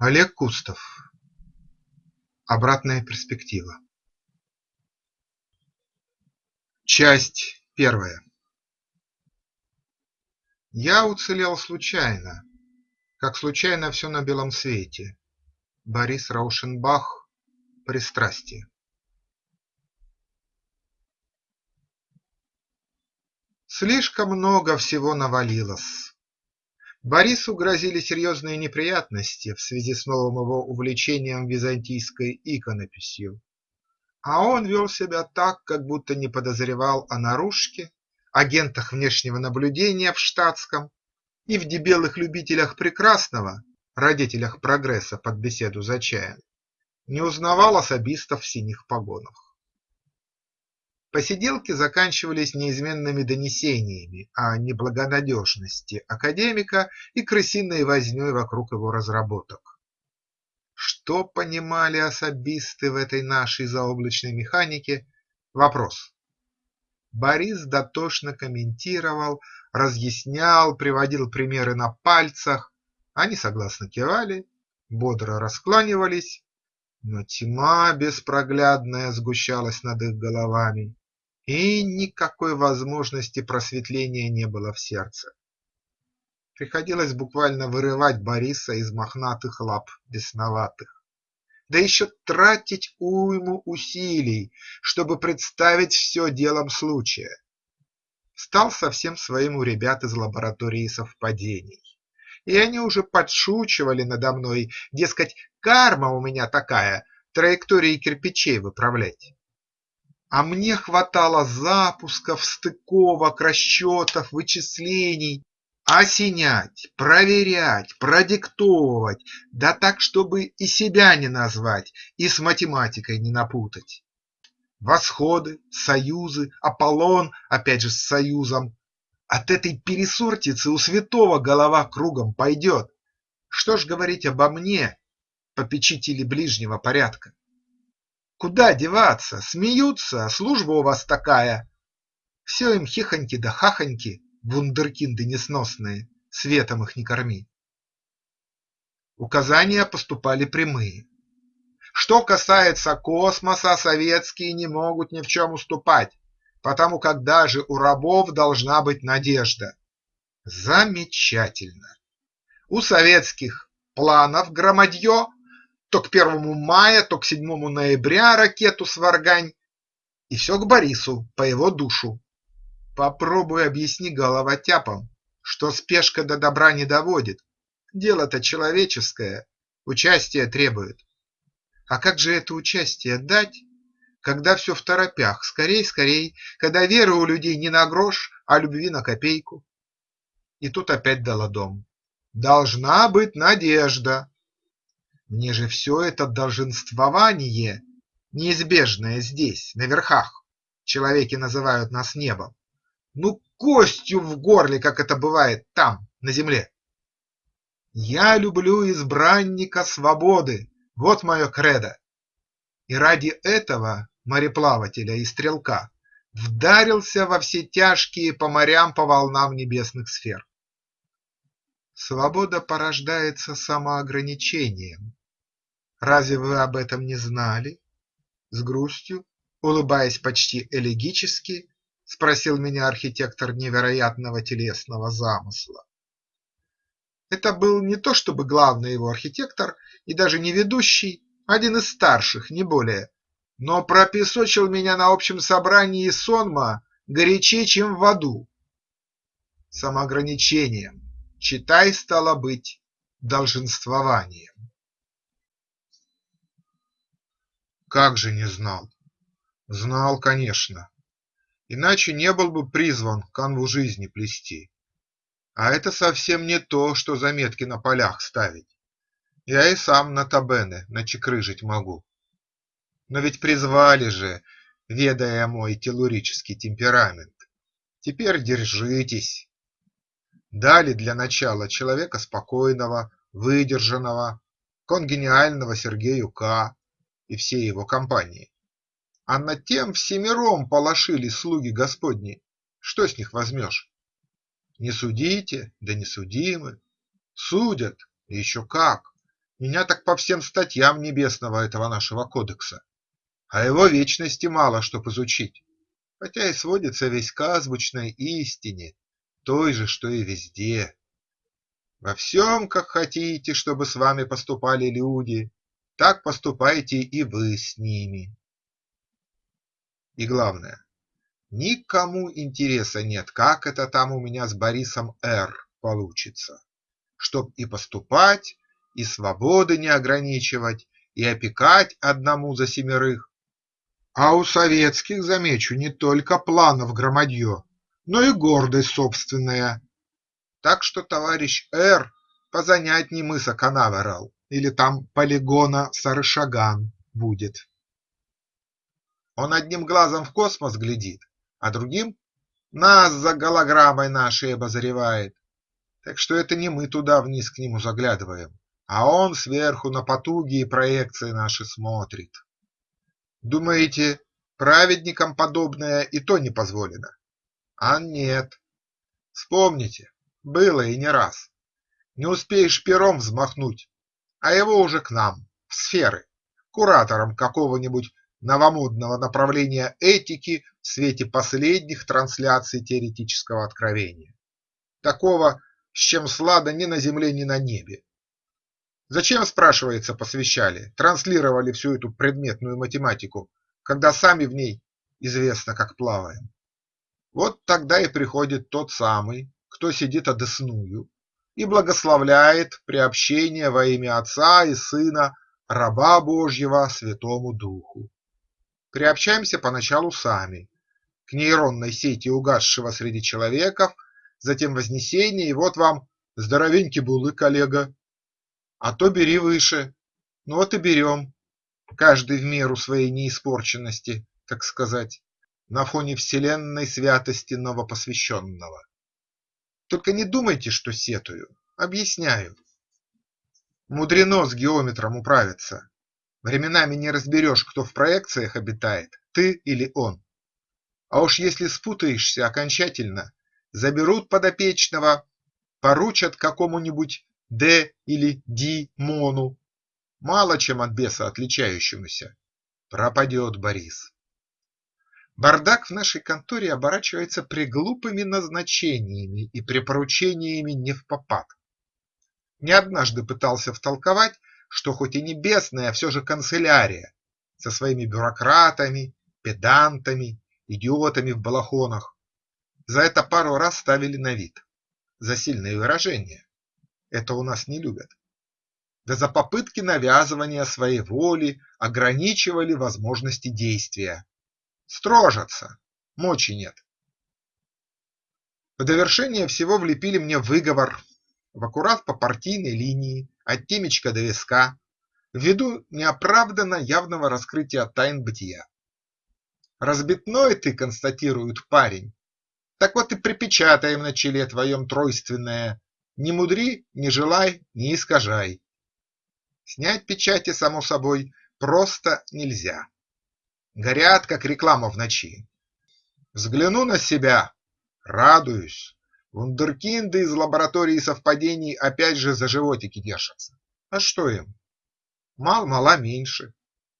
Олег Кустов. Обратная перспектива. Часть первая. Я уцелел случайно, как случайно все на белом свете. Борис Раушенбах. Пристрастие. Слишком много всего навалилось. Борису грозили серьезные неприятности в связи с новым его увлечением византийской иконописью, а он вел себя так, как будто не подозревал о наружке, агентах внешнего наблюдения в штатском и в дебелых любителях прекрасного, родителях прогресса под беседу за чаем, не узнавал особистов в синих погонах. Посиделки заканчивались неизменными донесениями о неблагонадежности академика и крысиной возней вокруг его разработок. Что понимали особисты в этой нашей заоблачной механике – вопрос. Борис дотошно комментировал, разъяснял, приводил примеры на пальцах, они согласно кивали, бодро раскланивались, но тьма беспроглядная сгущалась над их головами, и никакой возможности просветления не было в сердце. Приходилось буквально вырывать Бориса из мохнатых лап бесноватых, да еще тратить уйму усилий, чтобы представить все делом случая. Стал совсем своим у ребят из лаборатории совпадений, и они уже подшучивали надо мной, дескать, карма у меня такая, траектории кирпичей выправлять. А мне хватало запусков, стыковок, расчетов, вычислений, осенять, проверять, продиктовывать, да так, чтобы и себя не назвать, и с математикой не напутать. Восходы, союзы, Аполлон, опять же с союзом. От этой пересортицы у святого голова кругом пойдет. Что ж говорить обо мне, попечители ближнего порядка? Куда деваться? Смеются, служба у вас такая. Все им хихоньки да хахоньки, вундеркинды несносные, светом их не корми. Указания поступали прямые. Что касается космоса, советские не могут ни в чем уступать, потому как даже у рабов должна быть надежда. Замечательно. У советских планов громадье то к первому мая, то к седьмому ноября ракету сваргань. И все к Борису, по его душу. Попробуй объясни головотяпам, что спешка до добра не доводит. Дело-то человеческое, участие требует. А как же это участие дать, когда все в торопях, скорей, скорей, когда веры у людей не на грош, а любви на копейку? И тут опять дала дом. Должна быть надежда, мне же все это долженствование, неизбежное здесь, на верхах, человеки называют нас небом, ну костью в горле, как это бывает там, на земле. Я люблю избранника свободы, вот мое кредо. И ради этого мореплавателя и стрелка вдарился во все тяжкие по морям по волнам небесных сфер. Свобода порождается самоограничением, Разве вы об этом не знали? С грустью, улыбаясь почти элегически, спросил меня архитектор невероятного телесного замысла. Это был не то чтобы главный его архитектор и даже не ведущий, один из старших, не более, но пропесочил меня на общем собрании сонма горячее, чем в аду. Самоограничением, читай, стало быть, долженствованием. Как же не знал? Знал, конечно. Иначе не был бы призван канву жизни плести. А это совсем не то, что заметки на полях ставить. Я и сам на табены начекрыжить могу. Но ведь призвали же, ведая мой телурический темперамент. Теперь держитесь. Дали для начала человека спокойного, выдержанного, конгениального Сергею К и всей его компании. А над тем всемиром полошили слуги Господни, что с них возьмешь? Не судите, да не судимы, судят, еще как, Меня так по всем статьям небесного этого нашего кодекса, а его вечности мало чтоб изучить, хотя и сводится весь к азбучной истине, той же, что и везде. Во всем, как хотите, чтобы с вами поступали люди, так поступайте и вы с ними. И главное, никому интереса нет, как это там у меня с Борисом Р. получится, чтоб и поступать, и свободы не ограничивать, и опекать одному за семерых. А у советских, замечу, не только планов громадье, но и гордость собственная. Так что товарищ Р. позанятней мыса Канаверал или там полигона Сарышаган будет. Он одним глазом в космос глядит, а другим нас за голограммой нашей обозревает. Так что это не мы туда вниз к нему заглядываем, а он сверху на потуги и проекции наши смотрит. Думаете, праведникам подобное и то не позволено? А нет. Вспомните, было и не раз. Не успеешь пером взмахнуть, а его уже к нам, в сферы, куратором какого-нибудь новомодного направления этики в свете последних трансляций теоретического откровения. Такого, с чем слада ни на земле, ни на небе. Зачем, спрашивается, посвящали, транслировали всю эту предметную математику, когда сами в ней известно, как плаваем? Вот тогда и приходит тот самый, кто сидит одесную и благословляет приобщение во имя Отца и Сына раба Божьего Святому Духу. Приобщаемся поначалу сами к нейронной сети угасшего среди человеков, затем вознесение, и вот вам здоровенький булы, коллега, а то бери выше. Ну вот и берем, каждый в меру своей неиспорченности, так сказать, на фоне вселенной святости новопосвященного. Только не думайте, что сетую, объясняю. Мудрено с геометром управиться. Временами не разберешь, кто в проекциях обитает, ты или он. А уж если спутаешься окончательно, заберут подопечного, поручат какому-нибудь Д или Ди Мону, мало чем от беса отличающемуся, пропадет Борис. Бардак в нашей конторе оборачивается приглупыми назначениями и припоручениями невпопад. Не однажды пытался втолковать, что хоть и небесная, а все же канцелярия со своими бюрократами, педантами, идиотами в балахонах. За это пару раз ставили на вид. За сильные выражения. Это у нас не любят. Да за попытки навязывания своей воли ограничивали возможности действия. Строжатся, мочи нет. В довершение всего влепили мне выговор в аккурат по партийной линии, от темечка до виска, ввиду неоправданно явного раскрытия тайн бытия. Разбитной ты, констатирует парень, так вот и припечатаем на челе твоем тройственное не мудри, не желай, не искажай. Снять печати, само собой, просто нельзя. Горят, как реклама в ночи. Взгляну на себя, радуюсь. Вундеркинды из лаборатории совпадений опять же за животики держатся. А что им? Мал-мала меньше.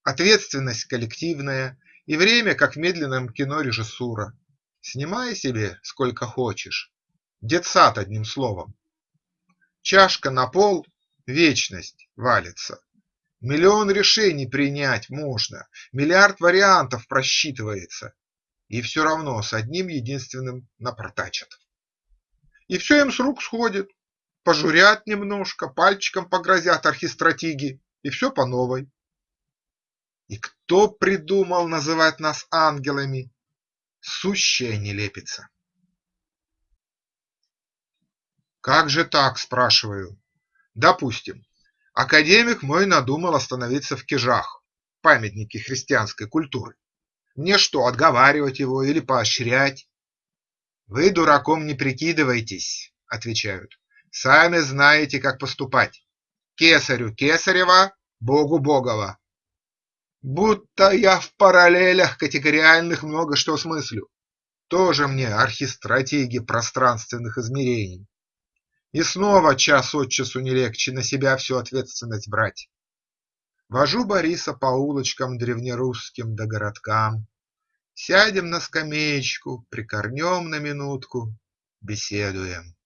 Ответственность коллективная и время, как в медленном кино режиссура. Снимай себе сколько хочешь. Детсад, одним словом. Чашка на пол – вечность валится. Миллион решений принять можно, миллиард вариантов просчитывается, и все равно с одним единственным напортачат. И все им с рук сходит, пожурят немножко, пальчиком погрозят архистратиги, и все по новой. И кто придумал называть нас ангелами? Сущая нелепица. Как же так, спрашиваю? Допустим, академик мой надумал остановиться в Кижах, памятнике христианской культуры. Мне что, отговаривать его или поощрять? Вы дураком не прикидывайтесь, отвечают. Сами знаете, как поступать. Кесарю Кесарева, Богу Богова. Будто я в параллелях категориальных много что смыслю. Тоже мне архистратеги пространственных измерений. И снова час от часу не легче на себя всю ответственность брать. Вожу Бориса по улочкам древнерусским да городкам. Сядем на скамеечку, прикорнем на минутку, беседуем.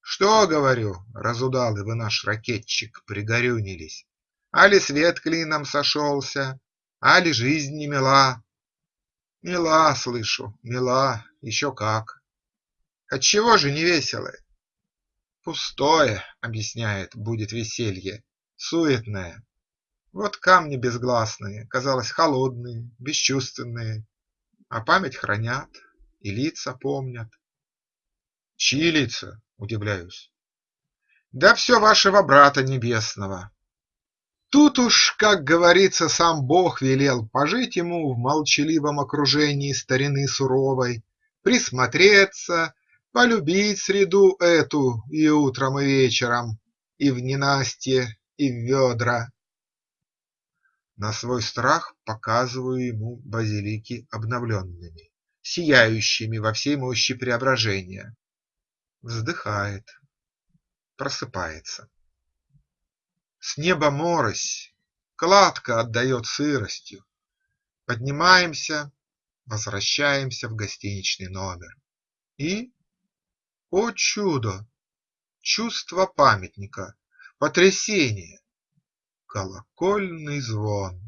Что, говорю, разудалый вы наш ракетчик, пригорюнились, Али свет клином сошелся, али жизнь не мила? Мила, слышу, мила, еще как. Отчего же не весело? Пустое, объясняет, будет веселье, суетное. Вот камни безгласные, казалось, холодные, бесчувственные, А память хранят и лица помнят. Чьи лица? Удивляюсь. Да все вашего брата небесного. Тут уж, как говорится, сам Бог велел пожить ему в молчаливом окружении старины суровой, присмотреться, полюбить среду эту и утром, и вечером, и в ненастье, и в ведра. На свой страх показываю ему базилики обновленными, сияющими во всей мощи преображения. Вздыхает, просыпается. С неба морось, кладка отдает сыростью. Поднимаемся, возвращаемся в гостиничный номер. И, о чудо, чувство памятника, потрясение, Колокольный звон.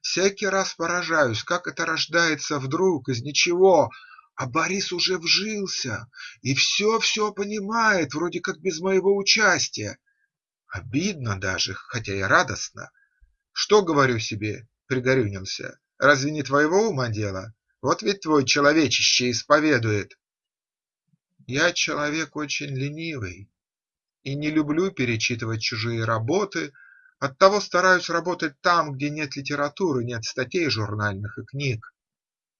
Всякий раз поражаюсь, как это рождается вдруг из ничего, а Борис уже вжился и все-все понимает, вроде как без моего участия. Обидно даже, хотя и радостно. Что, говорю себе, пригорюнился, разве не твоего ума дело? Вот ведь твой человечище исповедует. Я человек очень ленивый и не люблю перечитывать чужие работы, Оттого стараюсь работать там, где нет литературы, нет статей журнальных и книг.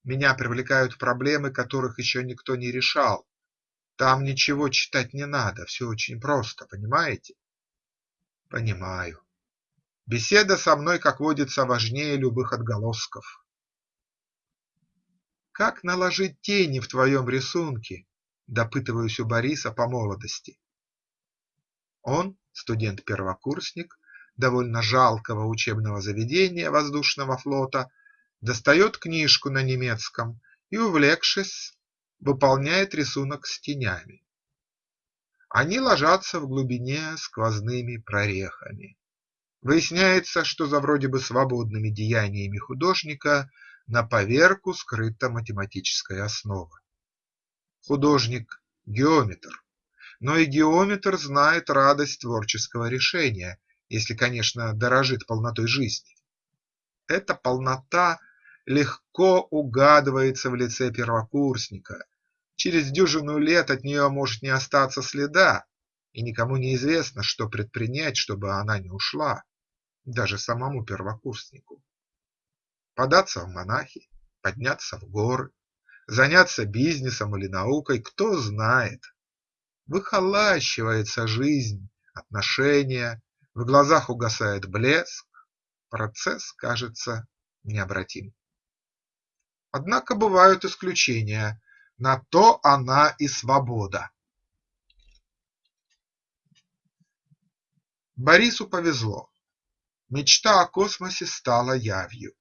Меня привлекают проблемы, которых еще никто не решал. Там ничего читать не надо, все очень просто, понимаете? Понимаю. Беседа со мной, как водится, важнее любых отголосков. Как наложить тени в твоем рисунке? Допытываюсь у Бориса по молодости. Он, студент-первокурсник, довольно жалкого учебного заведения воздушного флота, достает книжку на немецком и, увлекшись, выполняет рисунок с тенями. Они ложатся в глубине сквозными прорехами. Выясняется, что за вроде бы свободными деяниями художника на поверку скрыта математическая основа. Художник – геометр, но и геометр знает радость творческого решения если, конечно, дорожит полнотой жизни. Эта полнота легко угадывается в лице первокурсника. Через дюжину лет от нее может не остаться следа, и никому не известно, что предпринять, чтобы она не ушла, даже самому первокурснику. Податься в монахи, подняться в горы, заняться бизнесом или наукой, кто знает. Выхолащивается жизнь, отношения, в глазах угасает блеск, процесс кажется необратим. Однако бывают исключения, на то она и свобода. Борису повезло. Мечта о космосе стала явью.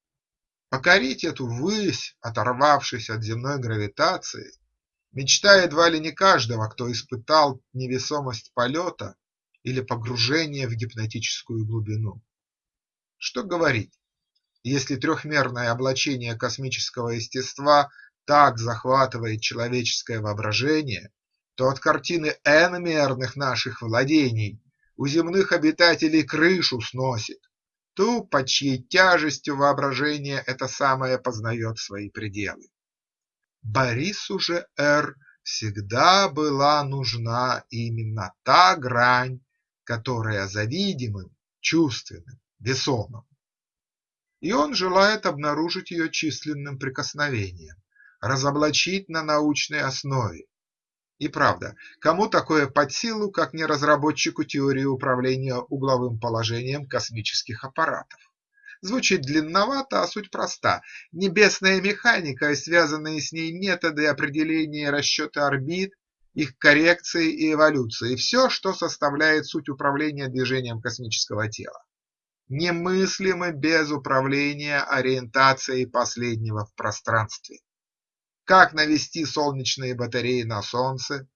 Покорить эту высь, оторвавшись от земной гравитации, мечта едва ли не каждого, кто испытал невесомость полета или погружение в гипнотическую глубину. Что говорить, если трехмерное облачение космического естества так захватывает человеческое воображение, то от картины n-мерных наших владений у земных обитателей крышу сносит, ту, под чьей тяжестью воображение это самое познает свои пределы. Борису же Р всегда была нужна именно та грань которая за видимым, чувственным, весомым. И он желает обнаружить ее численным прикосновением, разоблачить на научной основе. И правда, кому такое под силу, как не разработчику теории управления угловым положением космических аппаратов? Звучит длинновато, а суть проста. Небесная механика и связанные с ней методы определения расчета орбит их коррекции и эволюции, все, что составляет суть управления движением космического тела. Немыслимы без управления ориентацией последнего в пространстве. Как навести солнечные батареи на Солнце,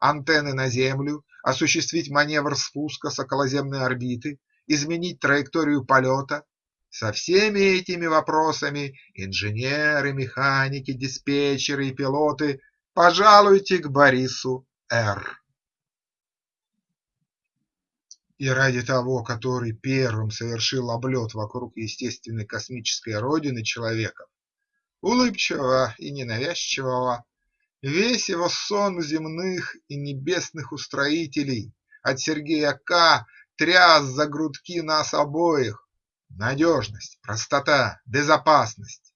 антенны на Землю, осуществить маневр спуска с околоземной орбиты, изменить траекторию полета. Со всеми этими вопросами инженеры, механики, диспетчеры и пилоты пожалуйте к Борису Р. И ради того, который первым совершил облет вокруг естественной космической родины человека, улыбчивого и ненавязчивого, весь его сон земных и небесных устроителей от Сергея К. тряс за грудки нас обоих. Надежность, простота, безопасность.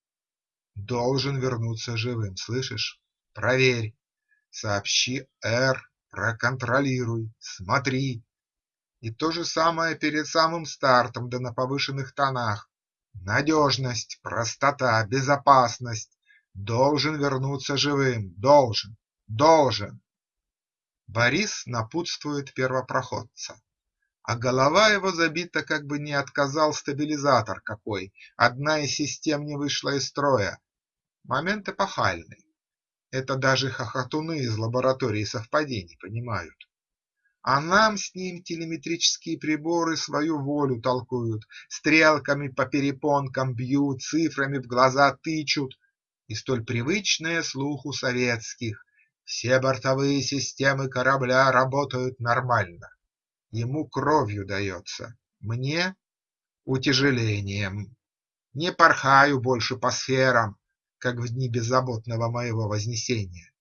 Должен вернуться живым, слышишь? Проверь, сообщи Р, проконтролируй, смотри. И то же самое перед самым стартом, да на повышенных тонах. Надежность, простота, безопасность. Должен вернуться живым, должен, должен. Борис напутствует первопроходца. А голова его забита, как бы не отказал стабилизатор какой, одна из систем не вышла из строя. Момент эпохальный. Это даже хохотуны из лаборатории совпадений понимают. А нам с ним телеметрические приборы свою волю толкуют, Стрелками по перепонкам бьют, цифрами в глаза тычут, И столь привычное слуху советских Все бортовые системы корабля работают нормально. Ему кровью дается, мне утяжелением. Не порхаю больше по сферам, как в дни беззаботного моего вознесения.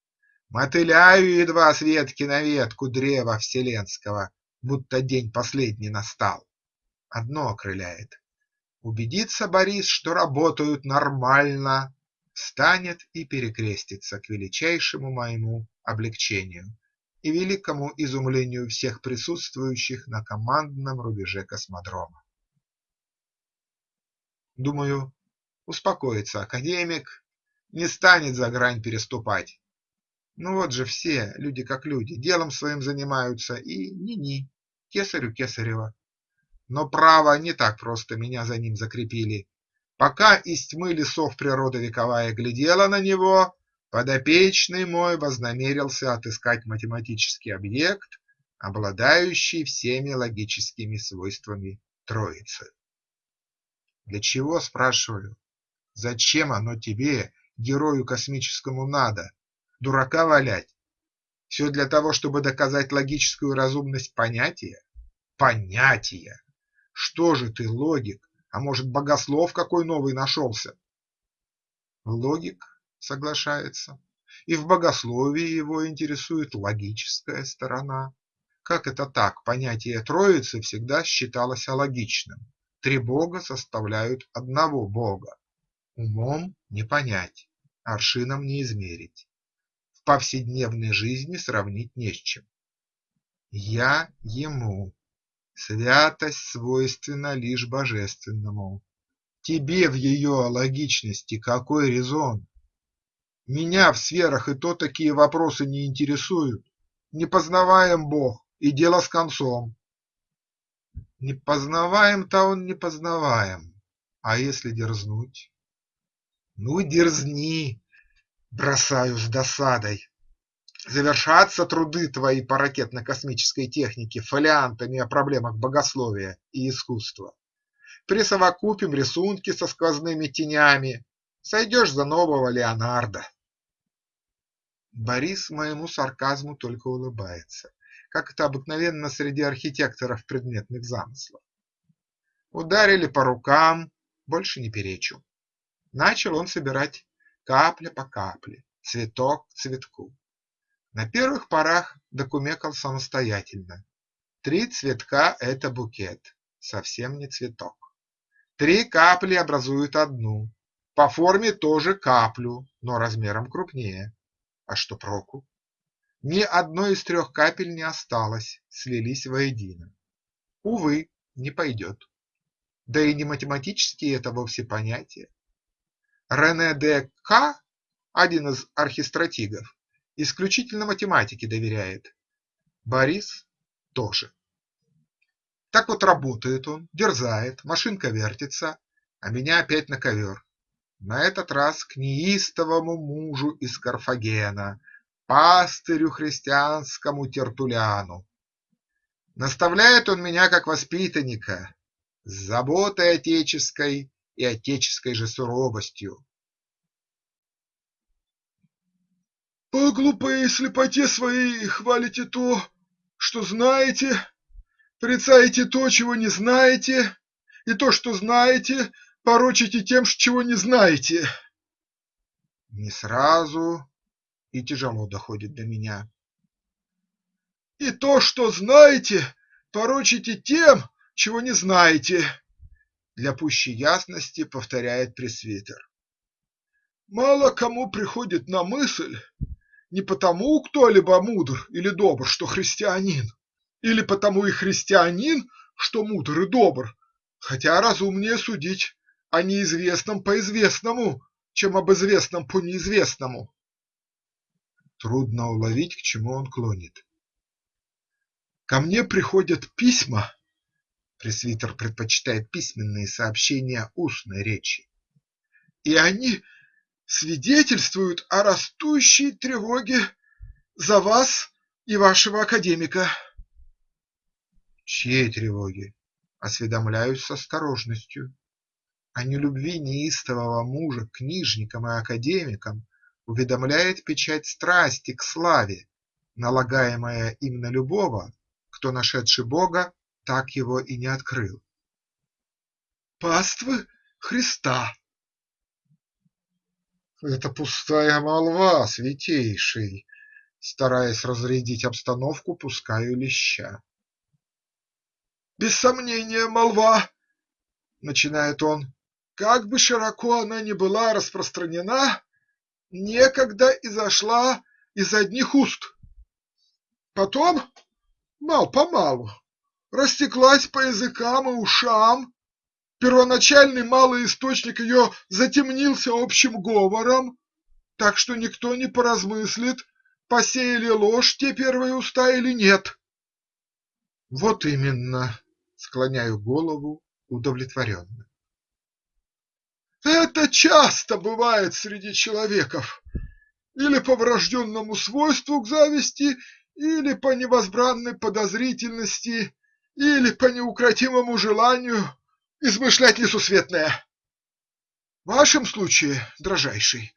Мотыляю едва с ветки на ветку древа вселенского, будто день последний настал. Одно окрыляет – убедиться Борис, что работают нормально, встанет и перекрестится к величайшему моему облегчению и великому изумлению всех присутствующих на командном рубеже космодрома. Думаю, успокоится академик, не станет за грань переступать, ну вот же все, люди как люди, делом своим занимаются и ни-ни, кесарю кесарева. Но право не так просто меня за ним закрепили. Пока из тьмы лесов природа вековая глядела на него, подопечный мой вознамерился отыскать математический объект, обладающий всеми логическими свойствами Троицы. Для чего, спрашиваю, зачем оно тебе, герою космическому, надо? Дурака валять. Все для того, чтобы доказать логическую разумность понятия? Понятия! Что же ты, логик? А может, богослов какой новый нашелся? Логик соглашается. И в богословии его интересует логическая сторона. Как это так? Понятие Троицы всегда считалось алогичным. Три бога составляют одного бога. Умом не понять, аршином не измерить повседневной жизни сравнить не с чем. Я ему, святость свойственна лишь божественному. Тебе в ее логичности какой резон? Меня в сферах и то такие вопросы не интересуют. Не познаваем Бог, и дело с концом. Не познаваем-то он не познаваем, а если дерзнуть? Ну, дерзни, Бросаю с досадой. Завершатся труды твои по ракетно-космической технике фолиантами о проблемах богословия и искусства. Присовокупим рисунки со сквозными тенями. Сойдешь за нового Леонардо. Борис моему сарказму только улыбается, как это обыкновенно среди архитекторов предметных замыслов. Ударили по рукам, больше не перечу. Начал он собирать капля по капле, цветок к цветку. На первых порах докумекал самостоятельно. Три цветка – это букет, совсем не цветок. Три капли образуют одну, по форме тоже каплю, но размером крупнее. А что проку? Ни одной из трех капель не осталось, слились воедино. Увы, не пойдет. Да и не математические это вовсе понятия. Рене де К, один из архистратигов, исключительно математике доверяет. Борис тоже. Так вот работает он, дерзает, машинка вертится, а меня опять на ковер. На этот раз к неистовому мужу из Карфагена, пастырю христианскому Тертуляну. Наставляет он меня как воспитанника, с заботой отеческой и отеческой же суровостью. По глупой слепоте своей хвалите то, что знаете, порицаете то, чего не знаете, и то, что знаете, порочите тем, чего не знаете. Не сразу и тяжело доходит до меня. И то, что знаете, порочите тем, чего не знаете. Для пущей ясности повторяет пресвитер. Мало кому приходит на мысль, не потому кто-либо мудр или добр, что христианин, или потому и христианин, что мудр и добр, хотя разумнее судить о неизвестном по известному, чем об известном по неизвестному. Трудно уловить, к чему он клонит. Ко мне приходят письма, пресвитер предпочитает письменные сообщения устной речи, и они свидетельствуют о растущей тревоге за вас и вашего академика. Чьей тревоги? Осведомляюсь с осторожностью. О нелюбви неистового мужа к книжникам и академикам уведомляет печать страсти к славе, налагаемая им на любого, кто, нашедший Бога, так его и не открыл. Паствы Христа это пустая молва, святейший, стараясь разрядить обстановку, пускаю леща. Без сомнения, молва, начинает он, как бы широко она ни была распространена, некогда изошла из одних уст. Потом, мал-помалу, растеклась по языкам и ушам, Первоначальный малый источник ее затемнился общим говором, так что никто не поразмыслит, посеяли ложь те первые уста или нет. Вот именно, склоняю голову удовлетворенно. Это часто бывает среди человеков, или по врожденному свойству к зависти, или по невозбранной подозрительности, или по неукротимому желанию измышлять несусветное. В вашем случае, дрожайший,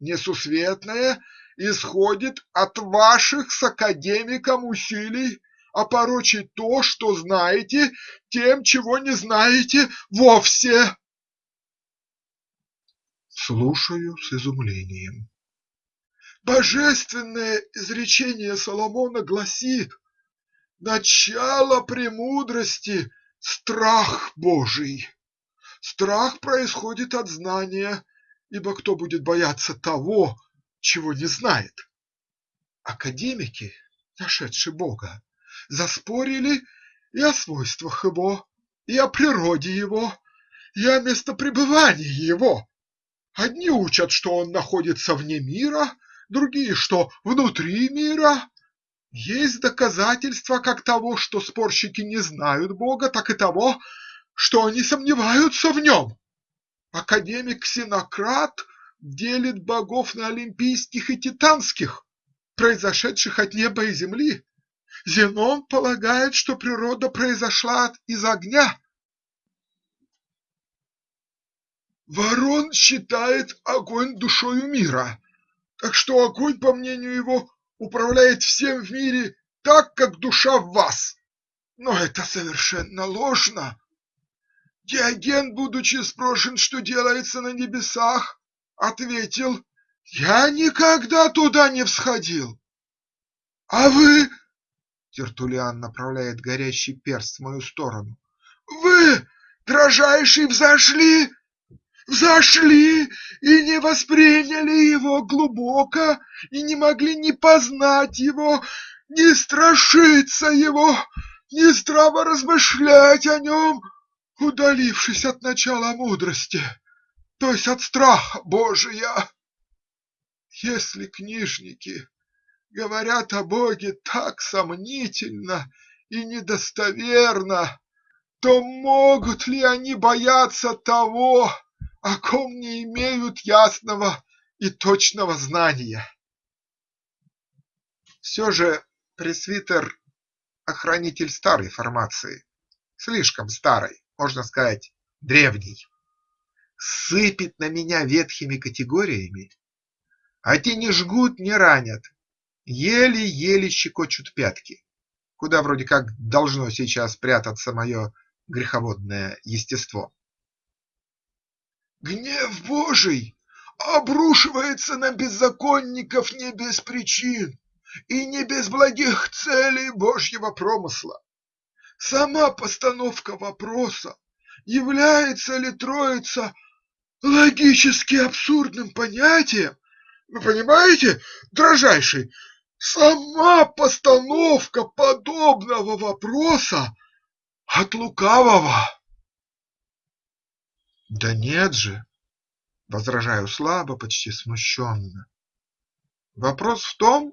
несусветное исходит от ваших с академиком усилий опорочить то, что знаете, тем, чего не знаете вовсе. Слушаю с изумлением. Божественное изречение Соломона гласит «Начало премудрости Страх Божий. Страх происходит от знания, ибо кто будет бояться того, чего не знает? Академики, нашедшие Бога, заспорили и о свойствах Его, и о природе Его, и о местопребывании Его. Одни учат, что Он находится вне мира, другие, что внутри мира, есть доказательства как того, что спорщики не знают Бога, так и того, что они сомневаются в нем. Академик Ксенократ делит богов на олимпийских и титанских, произошедших от неба и земли. Зенон полагает, что природа произошла из огня. Ворон считает огонь душою мира, так что огонь, по мнению его, управляет всем в мире так, как душа в вас. Но это совершенно ложно. Диоген, будучи спрошен, что делается на небесах, ответил, «Я никогда туда не всходил». «А вы...» Тертулиан направляет горящий перст в мою сторону. «Вы, дрожайший, взошли взошли и не восприняли его глубоко, и не могли не познать его, не страшиться его, не здраво размышлять о нем, удалившись от начала мудрости, то есть от страха Божия. Если книжники говорят о Боге так сомнительно и недостоверно, то могут ли они бояться того, о ком не имеют ясного и точного знания? Все же пресвитер – охранитель старой формации, слишком старой, можно сказать, древней. Сыпет на меня ветхими категориями, а те не жгут, не ранят, еле-еле щекочут пятки, куда вроде как должно сейчас прятаться мое греховодное естество. Гнев Божий обрушивается на беззаконников не без причин и не без благих целей Божьего промысла. Сама постановка вопроса, является ли Троица логически абсурдным понятием, вы понимаете, дрожайший, сама постановка подобного вопроса от лукавого. Да нет же, возражаю слабо, почти смущенно. Вопрос в том,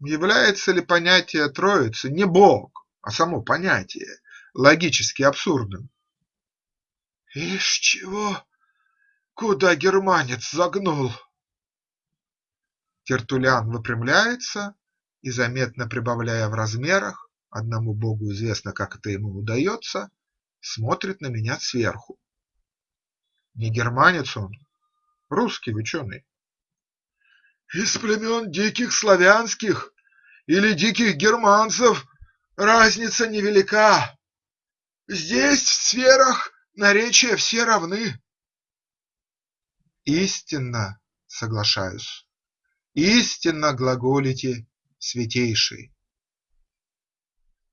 является ли понятие Троицы не Бог, а само понятие логически абсурдным. Ишь чего, куда германец загнул? Тертулян выпрямляется и, заметно прибавляя в размерах, одному богу известно, как это ему удается, смотрит на меня сверху. Не германец он, русский ученый. Из племен диких славянских или диких германцев разница невелика. Здесь в сферах наречия все равны. Истинно соглашаюсь, истинно глаголите, святейший.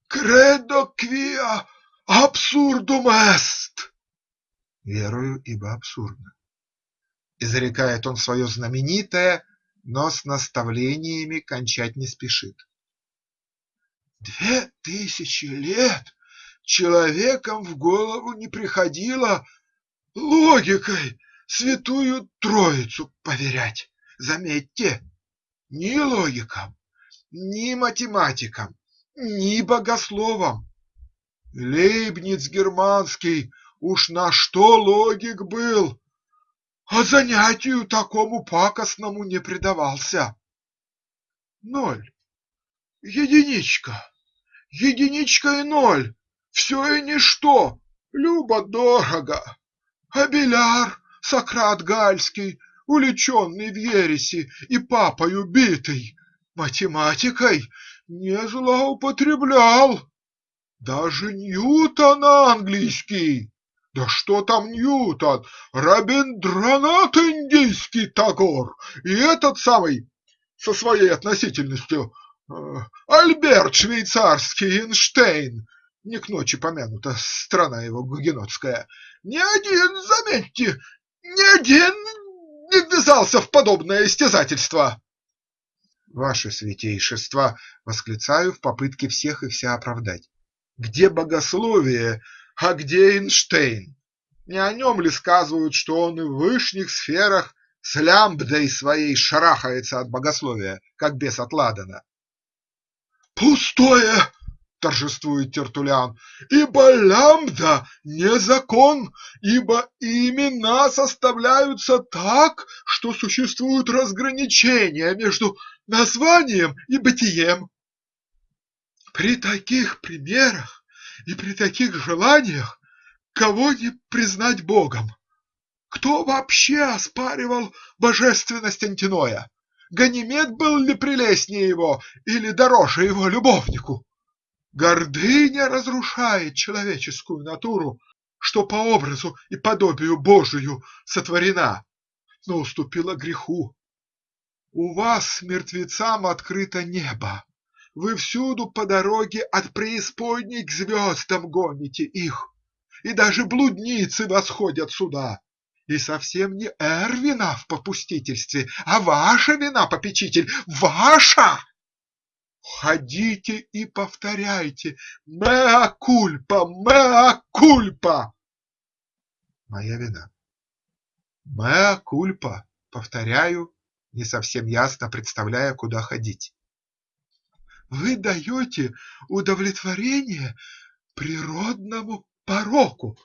Кредо quia абсурдум est. Верую, ибо абсурдно. Изрекает он свое знаменитое, но с наставлениями кончать не спешит. Две тысячи лет человеком в голову не приходило логикой святую Троицу поверять. Заметьте, ни логикам, ни математикам, ни богословам. Лейбниц германский уж на что логик был, а занятию такому пакостному не предавался. Ноль, единичка, единичка и ноль, все и ничто, любо-дорого. А Беляр, Сократ Гальский, уличенный в ереси и папой убитый, математикой не злоупотреблял. Даже Ньютон английский, да что там Ньютон, Рабиндранат индийский Тагор. И этот самый со своей относительностью э, Альберт швейцарский Эйнштейн, не к ночи помянута страна его гугенотская, ни один, заметьте, ни один не ввязался в подобное истязательство. Ваше святейшество, восклицаю в попытке всех и вся оправдать. Где богословие, а где Эйнштейн? Не о нем ли сказывают, что он и в вышних сферах с лямбдой своей шарахается от богословия, как бес от ладана? Пустое! торжествует Тертулян, ибо лямбда не закон, ибо имена составляются так, что существуют разграничения между названием и бытием. При таких примерах и при таких желаниях кого не признать Богом? Кто вообще оспаривал божественность Антиноя? Ганимед был ли прелестнее его или дороже его любовнику? Гордыня разрушает человеческую натуру, что по образу и подобию Божию сотворена, но уступила греху. У вас, мертвецам, открыто небо. Вы всюду по дороге от преисподней к звездам гоните их, и даже блудницы восходят сюда. И совсем не Эр вина в попустительстве, а ваша вина, попечитель, ваша! Ходите и повторяйте «Меа кульпа! Меа кульпа!» Моя вина. Меа кульпа, повторяю, не совсем ясно представляя, куда ходить. Вы даете удовлетворение природному пороку,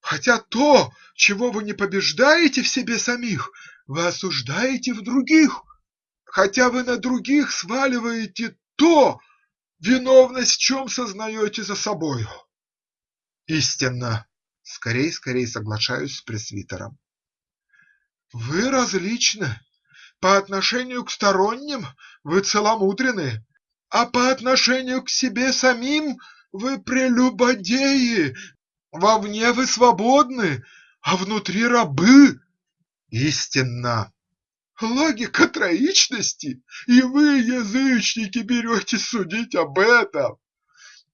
хотя то, чего вы не побеждаете в себе самих, вы осуждаете в других, хотя вы на других сваливаете то, виновность в чем сознаете за собою. Истинно. Скорей, скорей соглашаюсь с пресвитером. Вы различны. По отношению к сторонним вы целомудрены, а по отношению к себе самим вы прелюбодеи, вовне вы свободны, а внутри рабы. Истинно. Логика троичности, и вы, язычники, берете судить об этом.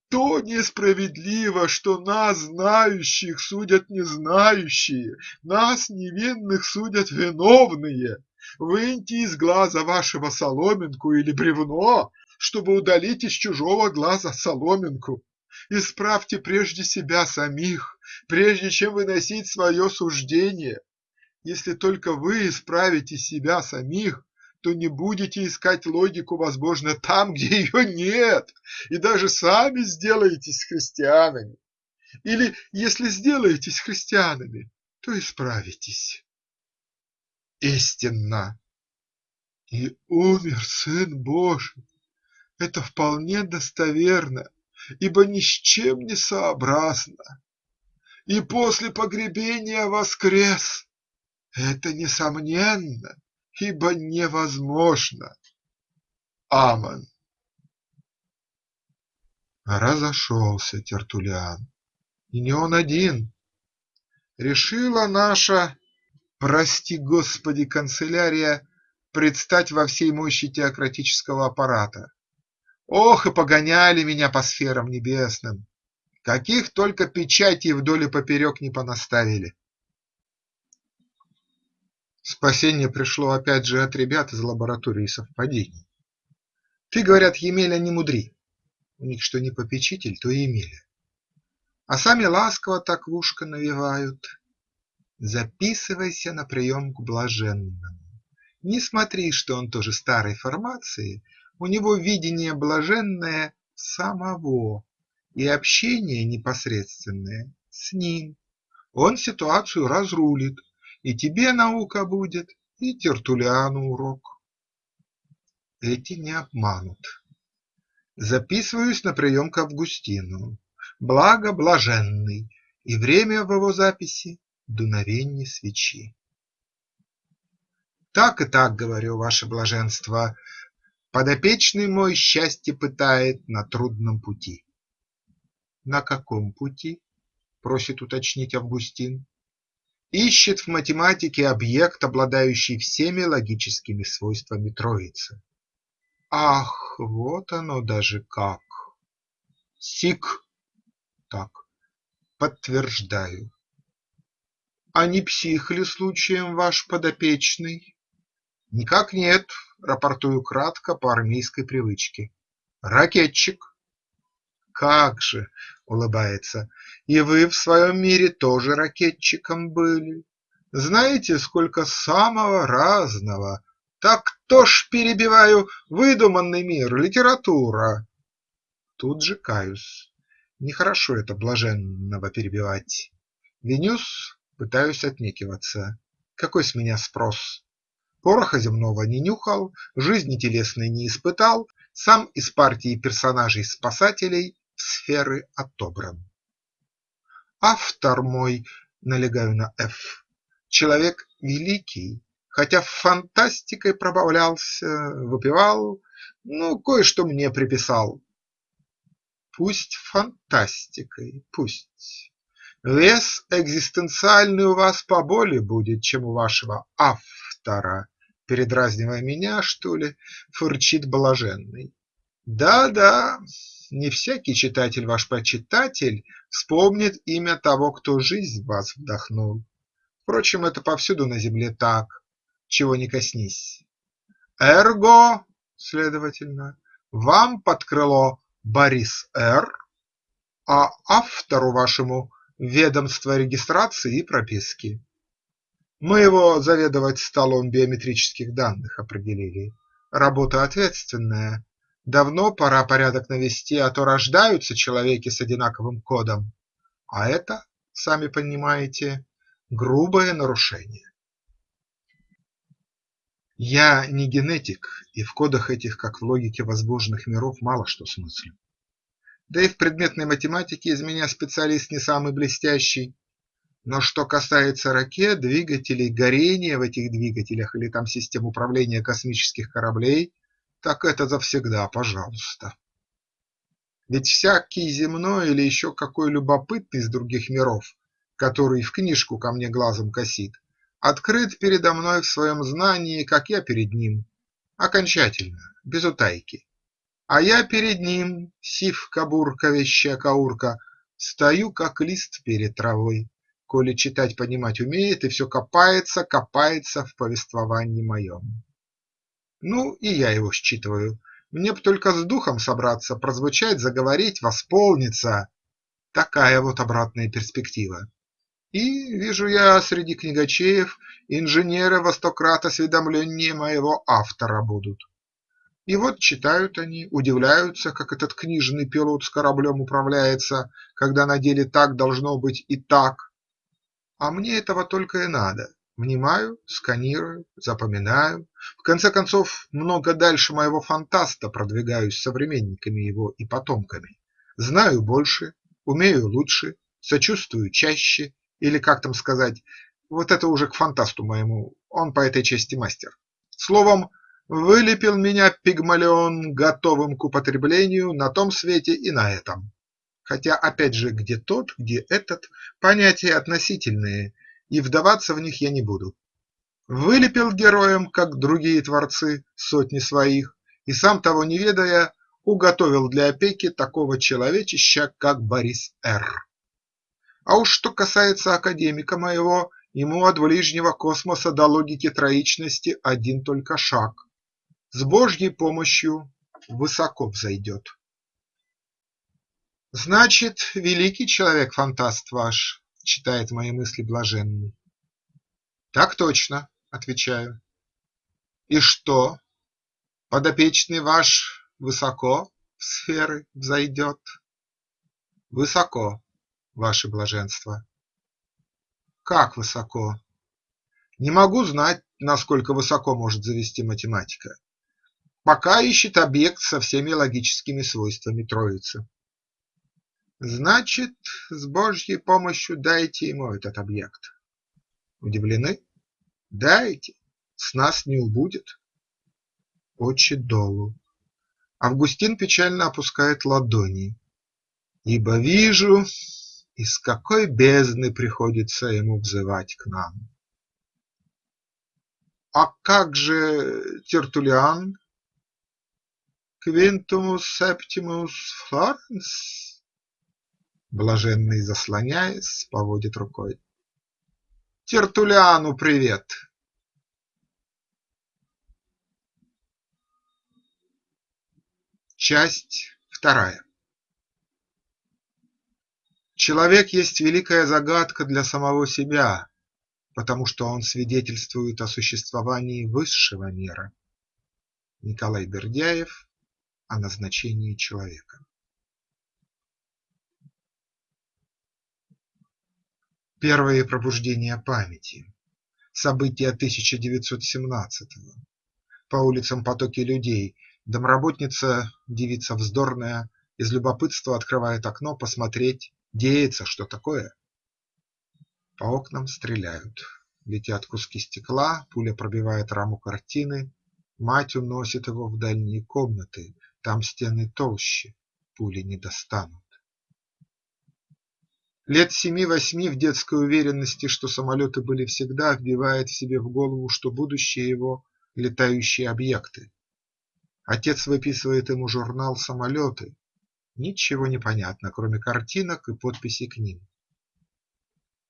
То несправедливо, что нас, знающих, судят незнающие, нас, невинных, судят виновные. Выньте из глаза вашего соломинку или бревно, чтобы удалить из чужого глаза соломинку. Исправьте прежде себя самих, прежде чем выносить свое суждение. Если только вы исправите себя самих, то не будете искать логику, возможно, там, где ее нет, и даже сами сделаетесь христианами. Или, если сделаетесь христианами, то исправитесь. Истинно. И умер Сын Божий. Это вполне достоверно, ибо ни с чем не сообразно. И после погребения воскрес. Это несомненно, ибо невозможно. Амон. Разошелся Тертулиан. И не он один. Решила наша, прости господи, канцелярия предстать во всей мощи теократического аппарата. Ох, и погоняли меня по сферам небесным! Каких только печатей вдоль и поперек не понаставили. Спасение пришло опять же от ребят из лаборатории совпадений. Ты, говорят, Емеля, не мудри. У них что не попечитель, то Емеля. А сами ласково так в ушко навевают. Записывайся на прием к блаженному. Не смотри, что он тоже старой формации, у него видение блаженное самого и общение непосредственное с ним. Он ситуацию разрулит, и тебе наука будет, и Тертулиану урок. Эти не обманут. Записываюсь на прием к Августину, благо блаженный, и время в его записи – дуновенье свечи. Так и так, говорю, ваше блаженство, Подопечный мой счастье пытает на трудном пути. На каком пути? Просит уточнить Августин. Ищет в математике объект, обладающий всеми логическими свойствами троицы. Ах, вот оно даже как! Сик. Так, подтверждаю. А не псих ли случаем ваш подопечный? Никак нет, рапортую кратко по армейской привычке. Ракетчик. Как же, улыбается, и вы в своем мире тоже ракетчиком были. Знаете, сколько самого разного. Так кто ж, перебиваю, выдуманный мир, литература. Тут же каюсь. Нехорошо это блаженного перебивать. Винюс, пытаюсь отнекиваться. Какой с меня спрос? Пороха земного не нюхал, жизни телесной не испытал, Сам из партии персонажей-спасателей в сферы отобран. Автор мой, налегаю на Ф, человек великий, Хотя фантастикой пробавлялся, выпивал, Ну, кое-что мне приписал. Пусть фантастикой, пусть. Вес экзистенциальный у вас поболее будет, чем у вашего автора, передразнивая меня, что ли, фырчит блаженный. Да-да, не всякий читатель ваш почитатель вспомнит имя того, кто жизнь в вас вдохнул. Впрочем, это повсюду на земле так, чего не коснись. Эрго, следовательно, вам под крыло Борис Р., а автору вашему ведомство регистрации и прописки. Мы его заведовать столом биометрических данных определили. Работа ответственная. Давно пора порядок навести, а то рождаются человеки с одинаковым кодом, а это, сами понимаете, грубое нарушение. Я не генетик, и в кодах этих, как в логике возбужденных миров, мало что смыслю. Да и в предметной математике из меня специалист не самый блестящий. Но что касается ракет, двигателей, горения в этих двигателях или там систем управления космических кораблей, так это завсегда пожалуйста. Ведь всякий земной или еще какой любопытный из других миров, который в книжку ко мне глазом косит, открыт передо мной в своем знании, как я перед ним, окончательно, без утайки. А я перед ним, сивка-бурка, вещая-каурка, стою, как лист перед травой, коли читать понимать умеет и все копается, копается в повествовании моем. Ну, и я его считываю. Мне б только с духом собраться, прозвучать, заговорить, восполниться. Такая вот обратная перспектива. И вижу я среди книгачеев инженеры во сто крат осведомленнее моего автора будут. И вот читают они, удивляются, как этот книжный пилот с кораблем управляется, когда на деле так должно быть и так. А мне этого только и надо. Внимаю, сканирую, запоминаю. В конце концов, много дальше моего фантаста продвигаюсь современниками его и потомками. Знаю больше, умею лучше, сочувствую чаще, или как там сказать, вот это уже к фантасту моему, он по этой части мастер. Словом, Вылепил меня пигмалион готовым к употреблению на том свете и на этом. Хотя опять же где тот, где этот – понятия относительные, и вдаваться в них я не буду. Вылепил героем, как другие творцы, сотни своих, и сам того не ведая, уготовил для опеки такого человечища, как Борис Р. А уж что касается академика моего, ему от ближнего космоса до логики троичности один только шаг с Божьей помощью высоко взойдет. Значит, великий человек-фантаст ваш, читает мои мысли блаженный. Так точно, отвечаю. И что, подопечный ваш высоко в сферы взойдет? Высоко, ваше блаженство. Как высоко? Не могу знать, насколько высоко может завести математика пока ищет объект со всеми логическими свойствами троицы. Значит, с Божьей помощью дайте ему этот объект. Удивлены? Дайте, с нас не убудет. Очи долу. Августин печально опускает ладони. Ибо вижу, из какой бездны приходится ему взывать к нам. А как же Тертулиан Quintus Septimus Florens? Блаженный, заслоняясь, поводит рукой. Тертулиану привет! Часть вторая Человек есть великая загадка для самого себя, потому что он свидетельствует о существовании высшего мира. Николай Бердяев о назначении человека. Первые пробуждения памяти. События 1917-го. По улицам потоки людей. Домработница, девица вздорная, из любопытства открывает окно посмотреть, деется, что такое. По окнам стреляют. Летят куски стекла, пуля пробивает раму картины, мать уносит его в дальние комнаты, там стены толще, пули не достанут. Лет семи-восьми в детской уверенности, что самолеты были всегда, вбивает себе в голову, что будущее его – летающие объекты. Отец выписывает ему журнал «Самолеты». Ничего не понятно, кроме картинок и подписей к ним.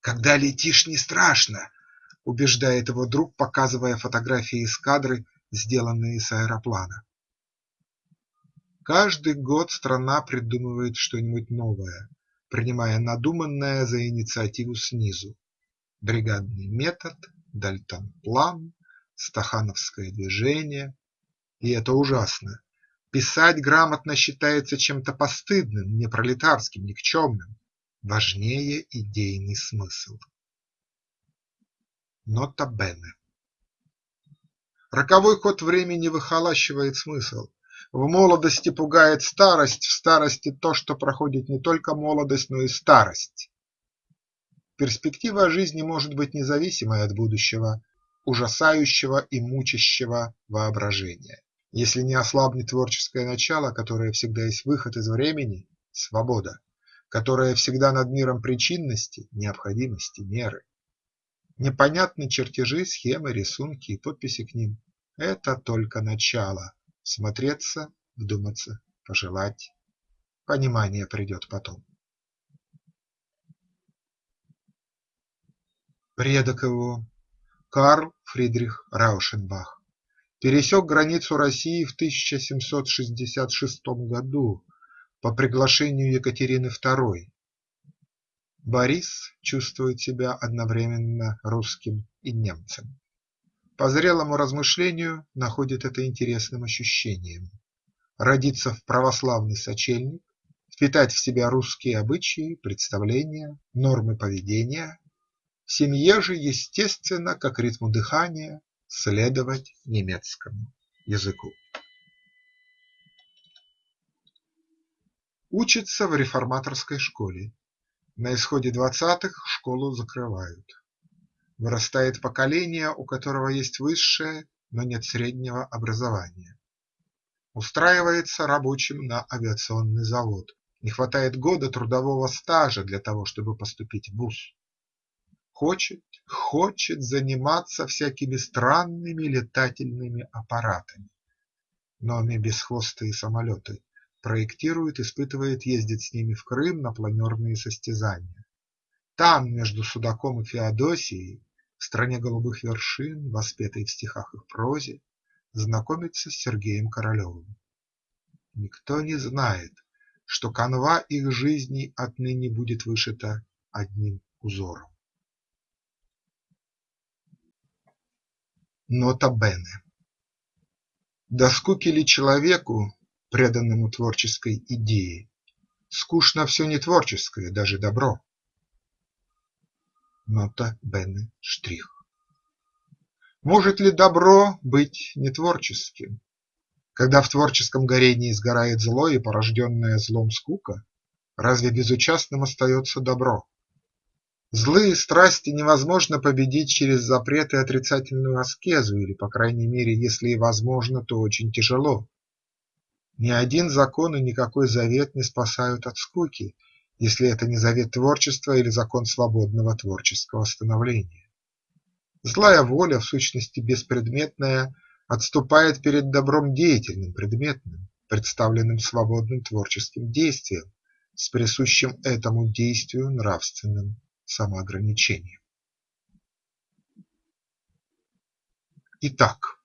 «Когда летишь, не страшно», – убеждает его друг, показывая фотографии эскадры, сделанные с аэроплана. Каждый год страна придумывает что-нибудь новое, принимая надуманное за инициативу снизу: бригадный метод, Дальтон-план, стахановское движение. И это ужасно. Писать грамотно считается чем-то постыдным, непролетарским, никчемным. Важнее идейный смысл. Нота Бене. Роковой ход времени выхолащивает смысл. В молодости пугает старость, в старости то, что проходит не только молодость, но и старость. Перспектива жизни может быть независимой от будущего, ужасающего и мучащего воображения. Если не ослабнет творческое начало, которое всегда есть выход из времени – свобода, которая всегда над миром причинности, необходимости, меры. Непонятны чертежи, схемы, рисунки и подписи к ним – это только начало. Смотреться, вдуматься, пожелать. Понимание придет потом. Предок его Карл Фридрих Раушенбах пересек границу России в 1766 году по приглашению Екатерины II. Борис чувствует себя одновременно русским и немцем. По зрелому размышлению находит это интересным ощущением. Родиться в православный сочельник, впитать в себя русские обычаи, представления, нормы поведения, в семье же, естественно, как ритму дыхания, следовать немецкому языку. Учится в реформаторской школе. На исходе двадцатых школу закрывают. Вырастает поколение, у которого есть высшее, но нет среднего образования. Устраивается рабочим на авиационный завод. Не хватает года трудового стажа для того, чтобы поступить в ВУЗ. Хочет, хочет заниматься всякими странными летательными аппаратами. Номи бесхвостые самолеты проектирует, испытывает, ездит с ними в Крым на планерные состязания. Там, между Судаком и Феодосией, в стране голубых вершин, воспетой в стихах их прозе, знакомится с Сергеем Королевым. Никто не знает, что канва их жизней отныне будет вышита одним узором. Нота Бене До скуки ли человеку, преданному творческой идее, скучно все не творческое, даже добро? Нота Бене штрих Может ли добро быть нетворческим? Когда в творческом горении сгорает зло и порожденная злом скука, разве безучастным остается добро? Злые страсти невозможно победить через запрет и отрицательную аскезу или, по крайней мере, если и возможно, то очень тяжело. Ни один закон и никакой завет не спасают от скуки, если это не завет творчества или закон свободного творческого становления. Злая воля, в сущности беспредметная, отступает перед добром деятельным, предметным, представленным свободным творческим действием, с присущим этому действию нравственным самоограничением. Итак,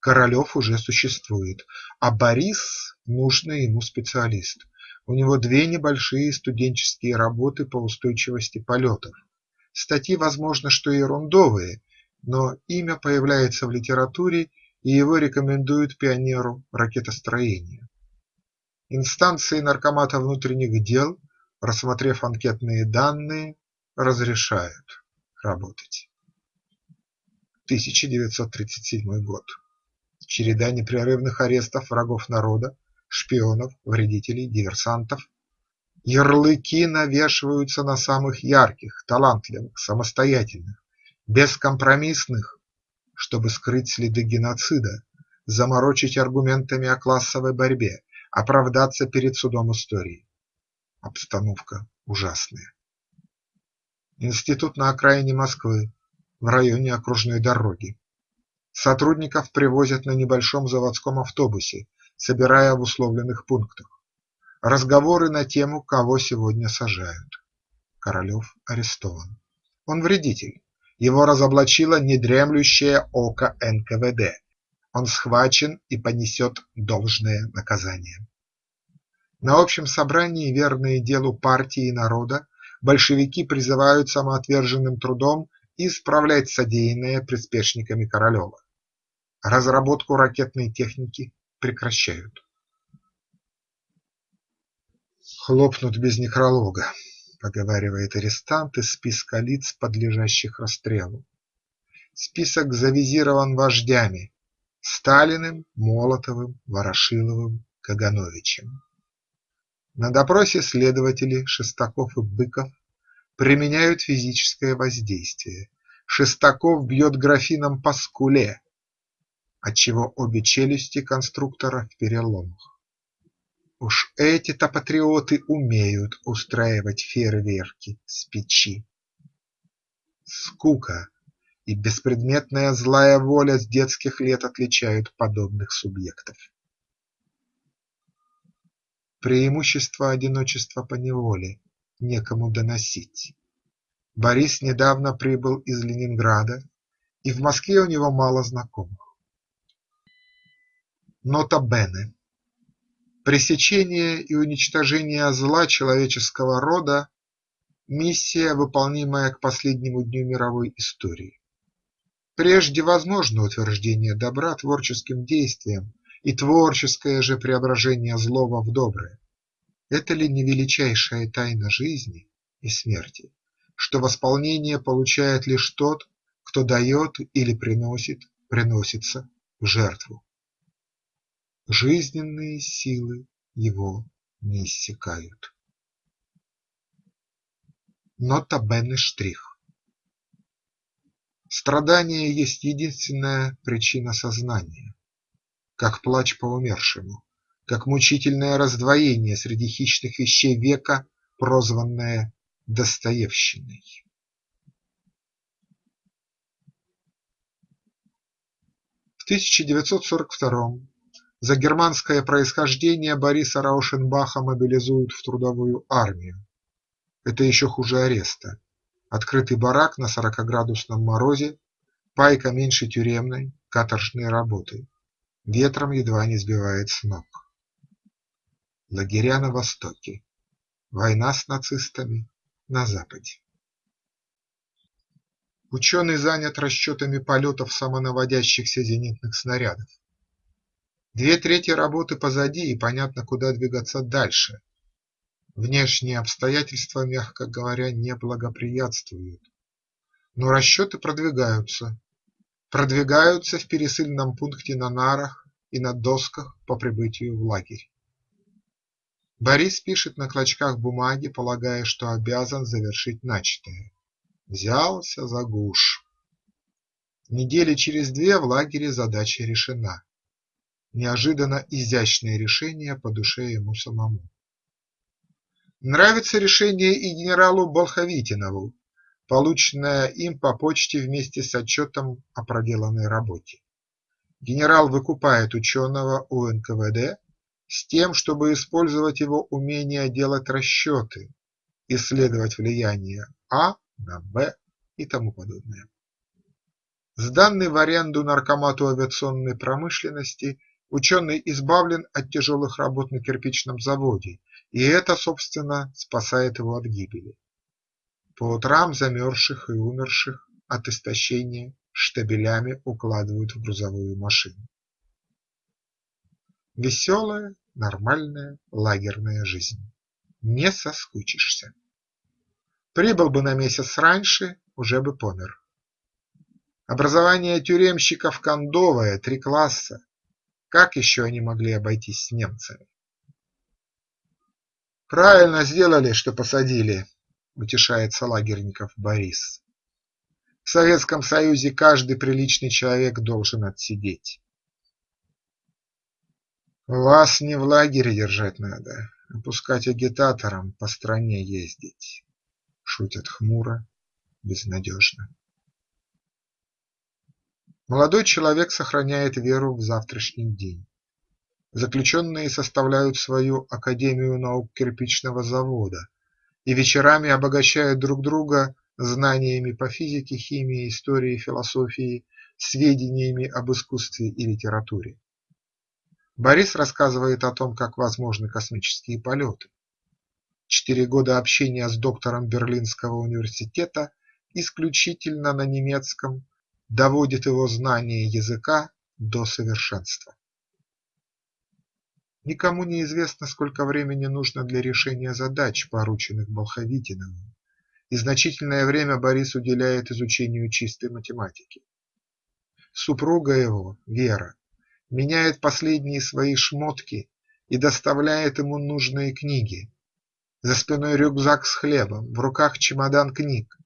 Королев уже существует, а Борис – нужный ему специалист. У него две небольшие студенческие работы по устойчивости полетов. Статьи, возможно, что ерундовые, но имя появляется в литературе и его рекомендуют пионеру ракетостроения. Инстанции Наркомата внутренних дел, рассмотрев анкетные данные, разрешают работать. 1937 год. Череда непрерывных арестов врагов народа, шпионов, вредителей, диверсантов. Ярлыки навешиваются на самых ярких, талантливых, самостоятельных, бескомпромиссных, чтобы скрыть следы геноцида, заморочить аргументами о классовой борьбе, оправдаться перед судом истории. Обстановка ужасная. Институт на окраине Москвы, в районе окружной дороги. Сотрудников привозят на небольшом заводском автобусе, собирая в условленных пунктах. Разговоры на тему, кого сегодня сажают. Королев арестован. Он вредитель. Его разоблачило недремлющее око НКВД. Он схвачен и понесет должное наказание. На общем собрании верные делу партии и народа большевики призывают самоотверженным трудом исправлять содеянное приспешниками Королева. Разработку ракетной техники, прекращают. Хлопнут без некролога, поговаривает арестант из списка лиц, подлежащих расстрелу. Список завизирован вождями Сталиным, Молотовым, Ворошиловым, Кагановичем. На допросе следователи Шестаков и Быков применяют физическое воздействие. Шестаков бьет графином по скуле, отчего обе челюсти конструктора в переломах. Уж эти-то патриоты умеют устраивать фейерверки с печи. Скука и беспредметная злая воля с детских лет отличают подобных субъектов. Преимущество одиночества по неволе – некому доносить. Борис недавно прибыл из Ленинграда, и в Москве у него мало знакомых. Нота Бене. Пресечение и уничтожение зла человеческого рода – миссия, выполнимая к последнему дню мировой истории. Прежде возможно утверждение добра творческим действием и творческое же преображение злого в доброе. Это ли не величайшая тайна жизни и смерти, что восполнение получает лишь тот, кто дает или приносит, приносится в жертву? Жизненные силы его не иссякают. Нота Бенне штрих. Страдание есть единственная причина сознания, как плач по умершему, как мучительное раздвоение среди хищных вещей века, прозванное Достоевщиной. В 1942 за германское происхождение Бориса Раушенбаха мобилизуют в трудовую армию. Это еще хуже ареста. Открытый барак на сорокоградусном морозе, пайка меньше тюремной, каторжные работы. Ветром едва не сбивает с ног. Лагеря на востоке. Война с нацистами на западе. Ученый занят расчетами полетов самонаводящихся зенитных снарядов. Две трети работы позади и понятно, куда двигаться дальше. Внешние обстоятельства, мягко говоря, не благоприятствуют. Но расчеты продвигаются. Продвигаются в пересыльном пункте на нарах и на досках по прибытию в лагерь. Борис пишет на клочках бумаги, полагая, что обязан завершить начатое. Взялся за гуш. Недели через две в лагере задача решена неожиданно изящное решение по душе ему самому. Нравится решение и генералу Болховитинову, полученное им по почте вместе с отчетом о проделанной работе. Генерал выкупает ученого у НКВД с тем, чтобы использовать его умение делать расчеты, исследовать влияние А на Б и тому подобное. Сданный в аренду наркомату авиационной промышленности Ученый избавлен от тяжелых работ на кирпичном заводе, и это, собственно, спасает его от гибели. По утрам замерзших и умерших от истощения штабелями укладывают в грузовую машину. Веселая, нормальная лагерная жизнь. Не соскучишься. Прибыл бы на месяц раньше, уже бы помер. Образование тюремщиков кондовое, три класса, как еще они могли обойтись с немцами? Правильно сделали, что посадили, утешается лагерников Борис. В Советском Союзе каждый приличный человек должен отсидеть. Вас не в лагере держать надо, а пускать агитаторам по стране ездить. Шутят хмуро, безнадежно. Молодой человек сохраняет веру в завтрашний день. Заключенные составляют свою Академию наук кирпичного завода и вечерами обогащают друг друга знаниями по физике, химии, истории, философии, сведениями об искусстве и литературе. Борис рассказывает о том, как возможны космические полеты. Четыре года общения с доктором Берлинского университета исключительно на немецком доводит его знание языка до совершенства. Никому не известно, сколько времени нужно для решения задач, порученных Болховитиновым, и значительное время Борис уделяет изучению чистой математики. Супруга его, Вера, меняет последние свои шмотки и доставляет ему нужные книги. За спиной рюкзак с хлебом, в руках чемодан книг.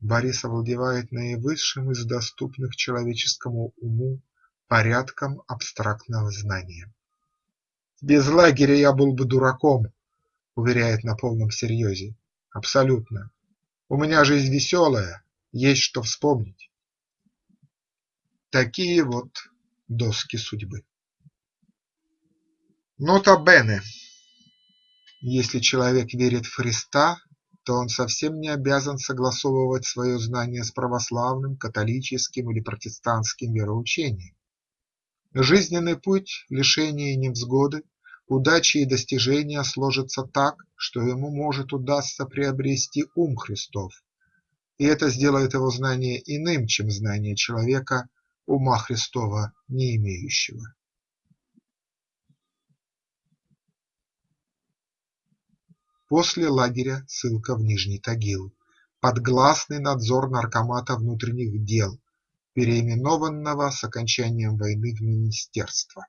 Борис овладевает наивысшим из доступных человеческому уму порядком абстрактного знания. «Без лагеря я был бы дураком», – уверяет на полном серьезе. «Абсолютно. У меня жизнь веселая, есть что вспомнить». Такие вот доски судьбы. Нота Бене. Если человек верит в Христа, то он совсем не обязан согласовывать свое знание с православным, католическим или протестантским вероучением. Жизненный путь, лишения и невзгоды, удачи и достижения сложатся так, что ему может удастся приобрести ум Христов, и это сделает его знание иным, чем знание человека, ума Христова не имеющего. После лагеря ссылка в Нижний Тагил, под гласный надзор Наркомата внутренних дел, переименованного с окончанием войны в Министерство.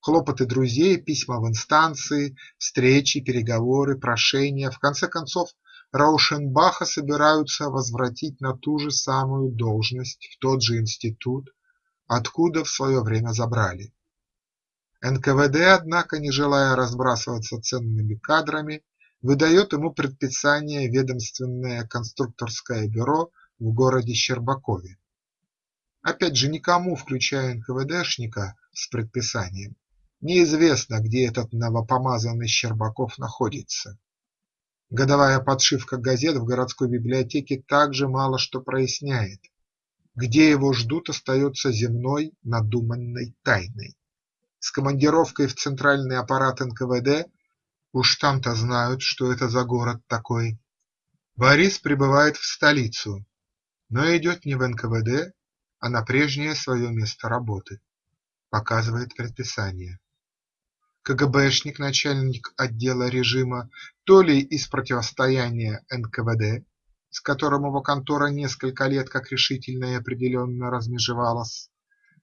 Хлопоты друзей, письма в инстанции, встречи, переговоры, прошения, в конце концов Раушенбаха собираются возвратить на ту же самую должность, в тот же институт, откуда в свое время забрали. НКВД, однако, не желая разбрасываться ценными кадрами, выдает ему предписание ведомственное конструкторское бюро в городе Щербакове. Опять же никому, включая НКВДшника с предписанием, неизвестно, где этот новопомазанный Щербаков находится. Годовая подшивка газет в городской библиотеке также мало что проясняет. Где его ждут, остается земной надуманной тайной. С командировкой в центральный аппарат НКВД уж там-то знают, что это за город такой. Борис прибывает в столицу, но идет не в НКВД, а на прежнее свое место работы. Показывает предписание. КГБшник, начальник отдела режима, то ли из противостояния НКВД, с которым его контора несколько лет как решительно и определенно размежевалась,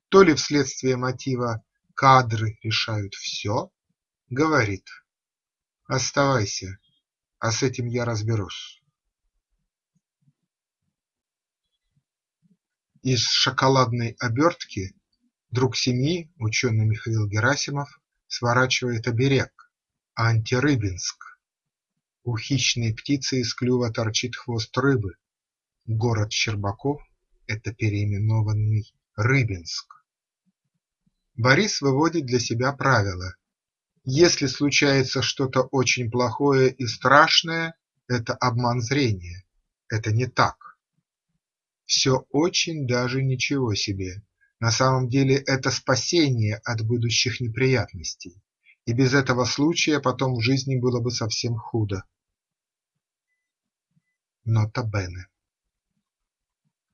то ли вследствие мотива «кадры решают все», говорит «оставайся, а с этим я разберусь». Из шоколадной обертки друг семьи, ученый Михаил Герасимов, сворачивает оберег – антирыбинск. У хищной птицы из клюва торчит хвост рыбы. Город Щербаков – это переименованный Рыбинск. Борис выводит для себя правило: если случается что-то очень плохое и страшное, это обман зрения, это не так. Все очень даже ничего себе. На самом деле это спасение от будущих неприятностей, и без этого случая потом в жизни было бы совсем худо. Нота Бене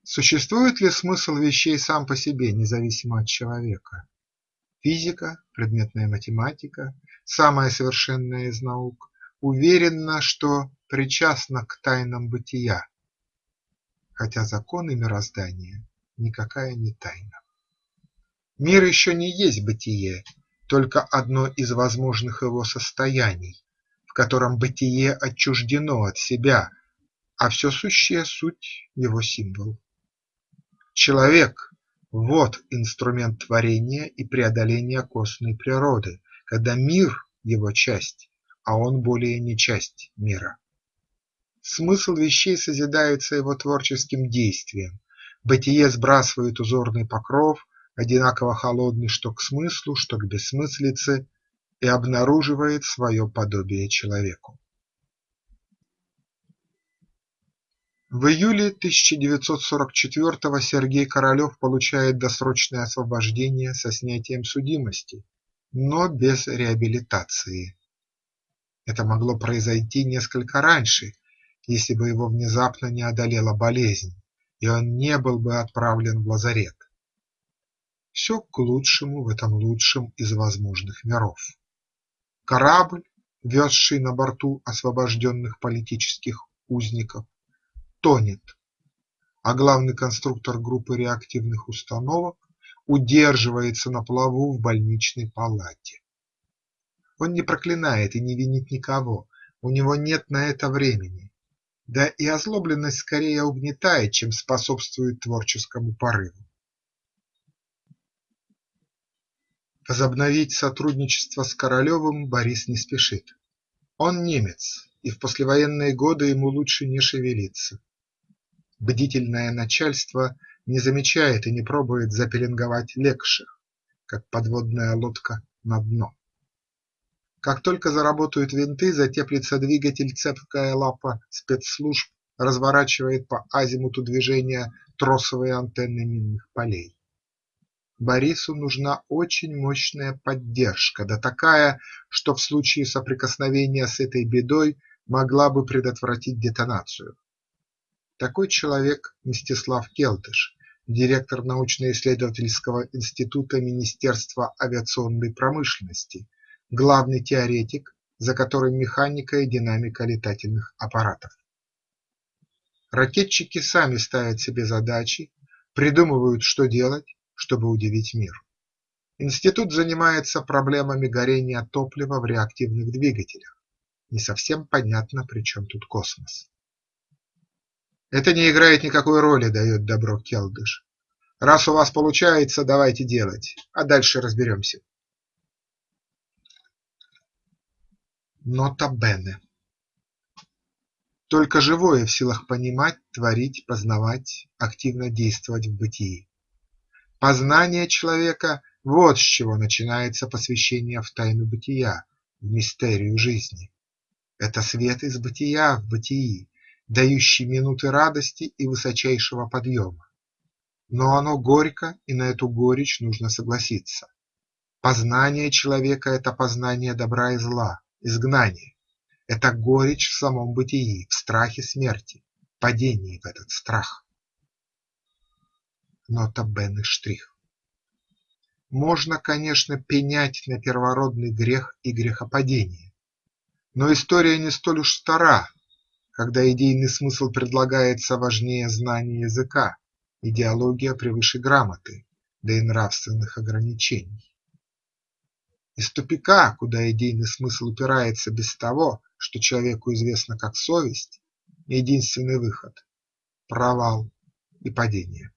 Существует ли смысл вещей сам по себе, независимо от человека? Физика, предметная математика, самая совершенная из наук, уверена, что причастна к тайнам бытия, хотя законы мироздания никакая не тайна. Мир еще не есть бытие, только одно из возможных его состояний, в котором бытие отчуждено от себя, а все сущее суть его символ. Человек – вот инструмент творения и преодоления косной природы, когда мир – его часть, а он более не часть мира. Смысл вещей созидается его творческим действием, бытие сбрасывает узорный покров, одинаково холодный что к смыслу, что к бессмыслице, и обнаруживает свое подобие человеку. В июле 1944-го Сергей Королев получает досрочное освобождение со снятием судимости, но без реабилитации. Это могло произойти несколько раньше, если бы его внезапно не одолела болезнь, и он не был бы отправлен в лазарет. Все к лучшему в этом лучшем из возможных миров. Корабль, везший на борту освобожденных политических узников, тонет, а главный конструктор группы реактивных установок удерживается на плаву в больничной палате. Он не проклинает и не винит никого, у него нет на это времени, да и озлобленность скорее угнетает, чем способствует творческому порыву. Возобновить сотрудничество с Королевым Борис не спешит. Он немец, и в послевоенные годы ему лучше не шевелиться. Бдительное начальство не замечает и не пробует запеленговать легших, как подводная лодка на дно. Как только заработают винты, затеплится двигатель, цепкая лапа спецслужб разворачивает по азимуту движения тросовые антенны минных полей. Борису нужна очень мощная поддержка, да такая, что в случае соприкосновения с этой бедой могла бы предотвратить детонацию. Такой человек Мстислав Келтыш, директор научно-исследовательского института Министерства авиационной промышленности, главный теоретик, за которым механика и динамика летательных аппаратов. Ракетчики сами ставят себе задачи, придумывают, что делать, чтобы удивить мир. Институт занимается проблемами горения топлива в реактивных двигателях. Не совсем понятно, при чем тут космос. Это не играет никакой роли, дает добро Келдыш. Раз у вас получается, давайте делать, а дальше разберемся. Нота Бене. Только живое в силах понимать, творить, познавать, активно действовать в бытии. Познание человека – вот с чего начинается посвящение в тайну бытия, в мистерию жизни. Это свет из бытия в бытии, дающий минуты радости и высочайшего подъема. Но оно горько, и на эту горечь нужно согласиться. Познание человека – это познание добра и зла, изгнание. Это горечь в самом бытии, в страхе смерти, падении в этот страх. Нота Бен штрих. Можно, конечно, пенять на первородный грех и грехопадение, но история не столь уж стара, когда идейный смысл предлагается важнее знания языка, идеология превыше грамоты, да и нравственных ограничений. Из тупика, куда идейный смысл упирается без того, что человеку известно как совесть, единственный выход – провал и падение.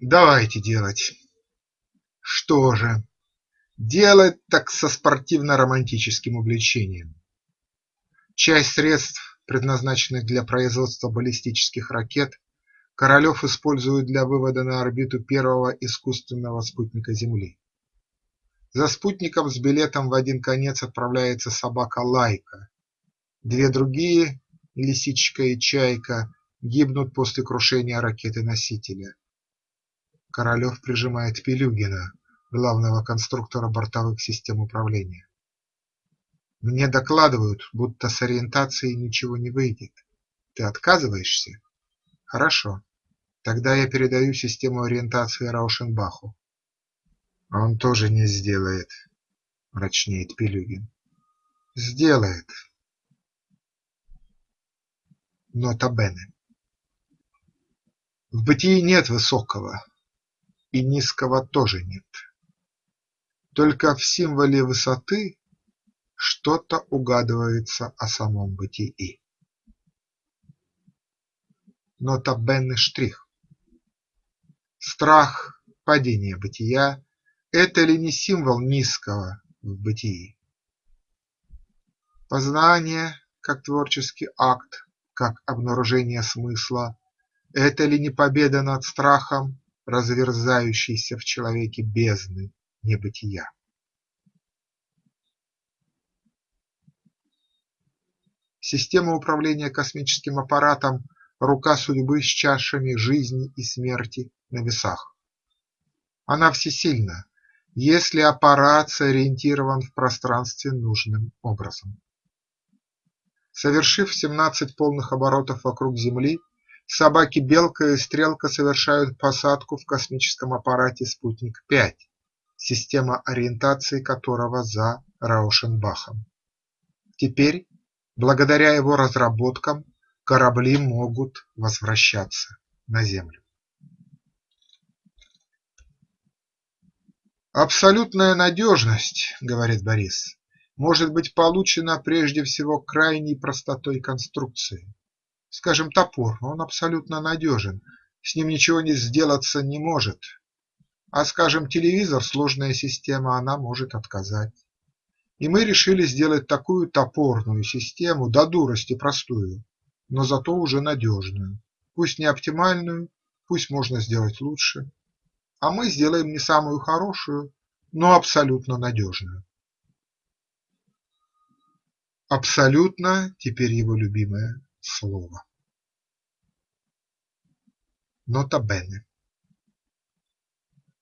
Давайте делать. Что же, делать так со спортивно-романтическим увлечением. Часть средств, предназначенных для производства баллистических ракет, Королев использует для вывода на орбиту первого искусственного спутника Земли. За спутником с билетом в один конец отправляется собака Лайка. Две другие, Лисичка и Чайка, гибнут после крушения ракеты-носителя. Королев прижимает Пилюгина, главного конструктора бортовых систем управления. Мне докладывают, будто с ориентацией ничего не выйдет. Ты отказываешься? Хорошо. Тогда я передаю систему ориентации Раушенбаху. Он тоже не сделает, мрачнеет Пилюгин. Сделает. Нота Бене. В бытии нет высокого, и низкого тоже нет. Только в символе высоты что-то угадывается о самом бытии. Нота Бенне штрих. Страх, падение бытия – это ли не символ низкого в бытии? Познание, как творческий акт, как обнаружение смысла – это ли не победа над страхом, разверзающейся в человеке бездны небытия? Система управления космическим аппаратом – рука судьбы с чашами жизни и смерти на весах. Она всесильна, если аппарат сориентирован в пространстве нужным образом. Совершив 17 полных оборотов вокруг Земли, собаки-белка и стрелка совершают посадку в космическом аппарате «Спутник-5», система ориентации которого за Раушенбахом. Теперь, благодаря его разработкам, корабли могут возвращаться на Землю. Абсолютная надежность, говорит Борис, может быть получена прежде всего крайней простотой конструкции. Скажем, топор, он абсолютно надежен, с ним ничего не сделаться не может. А скажем, телевизор – сложная система, она может отказать. И мы решили сделать такую топорную систему, до дурости простую, но зато уже надежную. Пусть не оптимальную, пусть можно сделать лучше, а мы сделаем не самую хорошую, но абсолютно надежную. Абсолютно теперь его любимое слово. Нота Бене.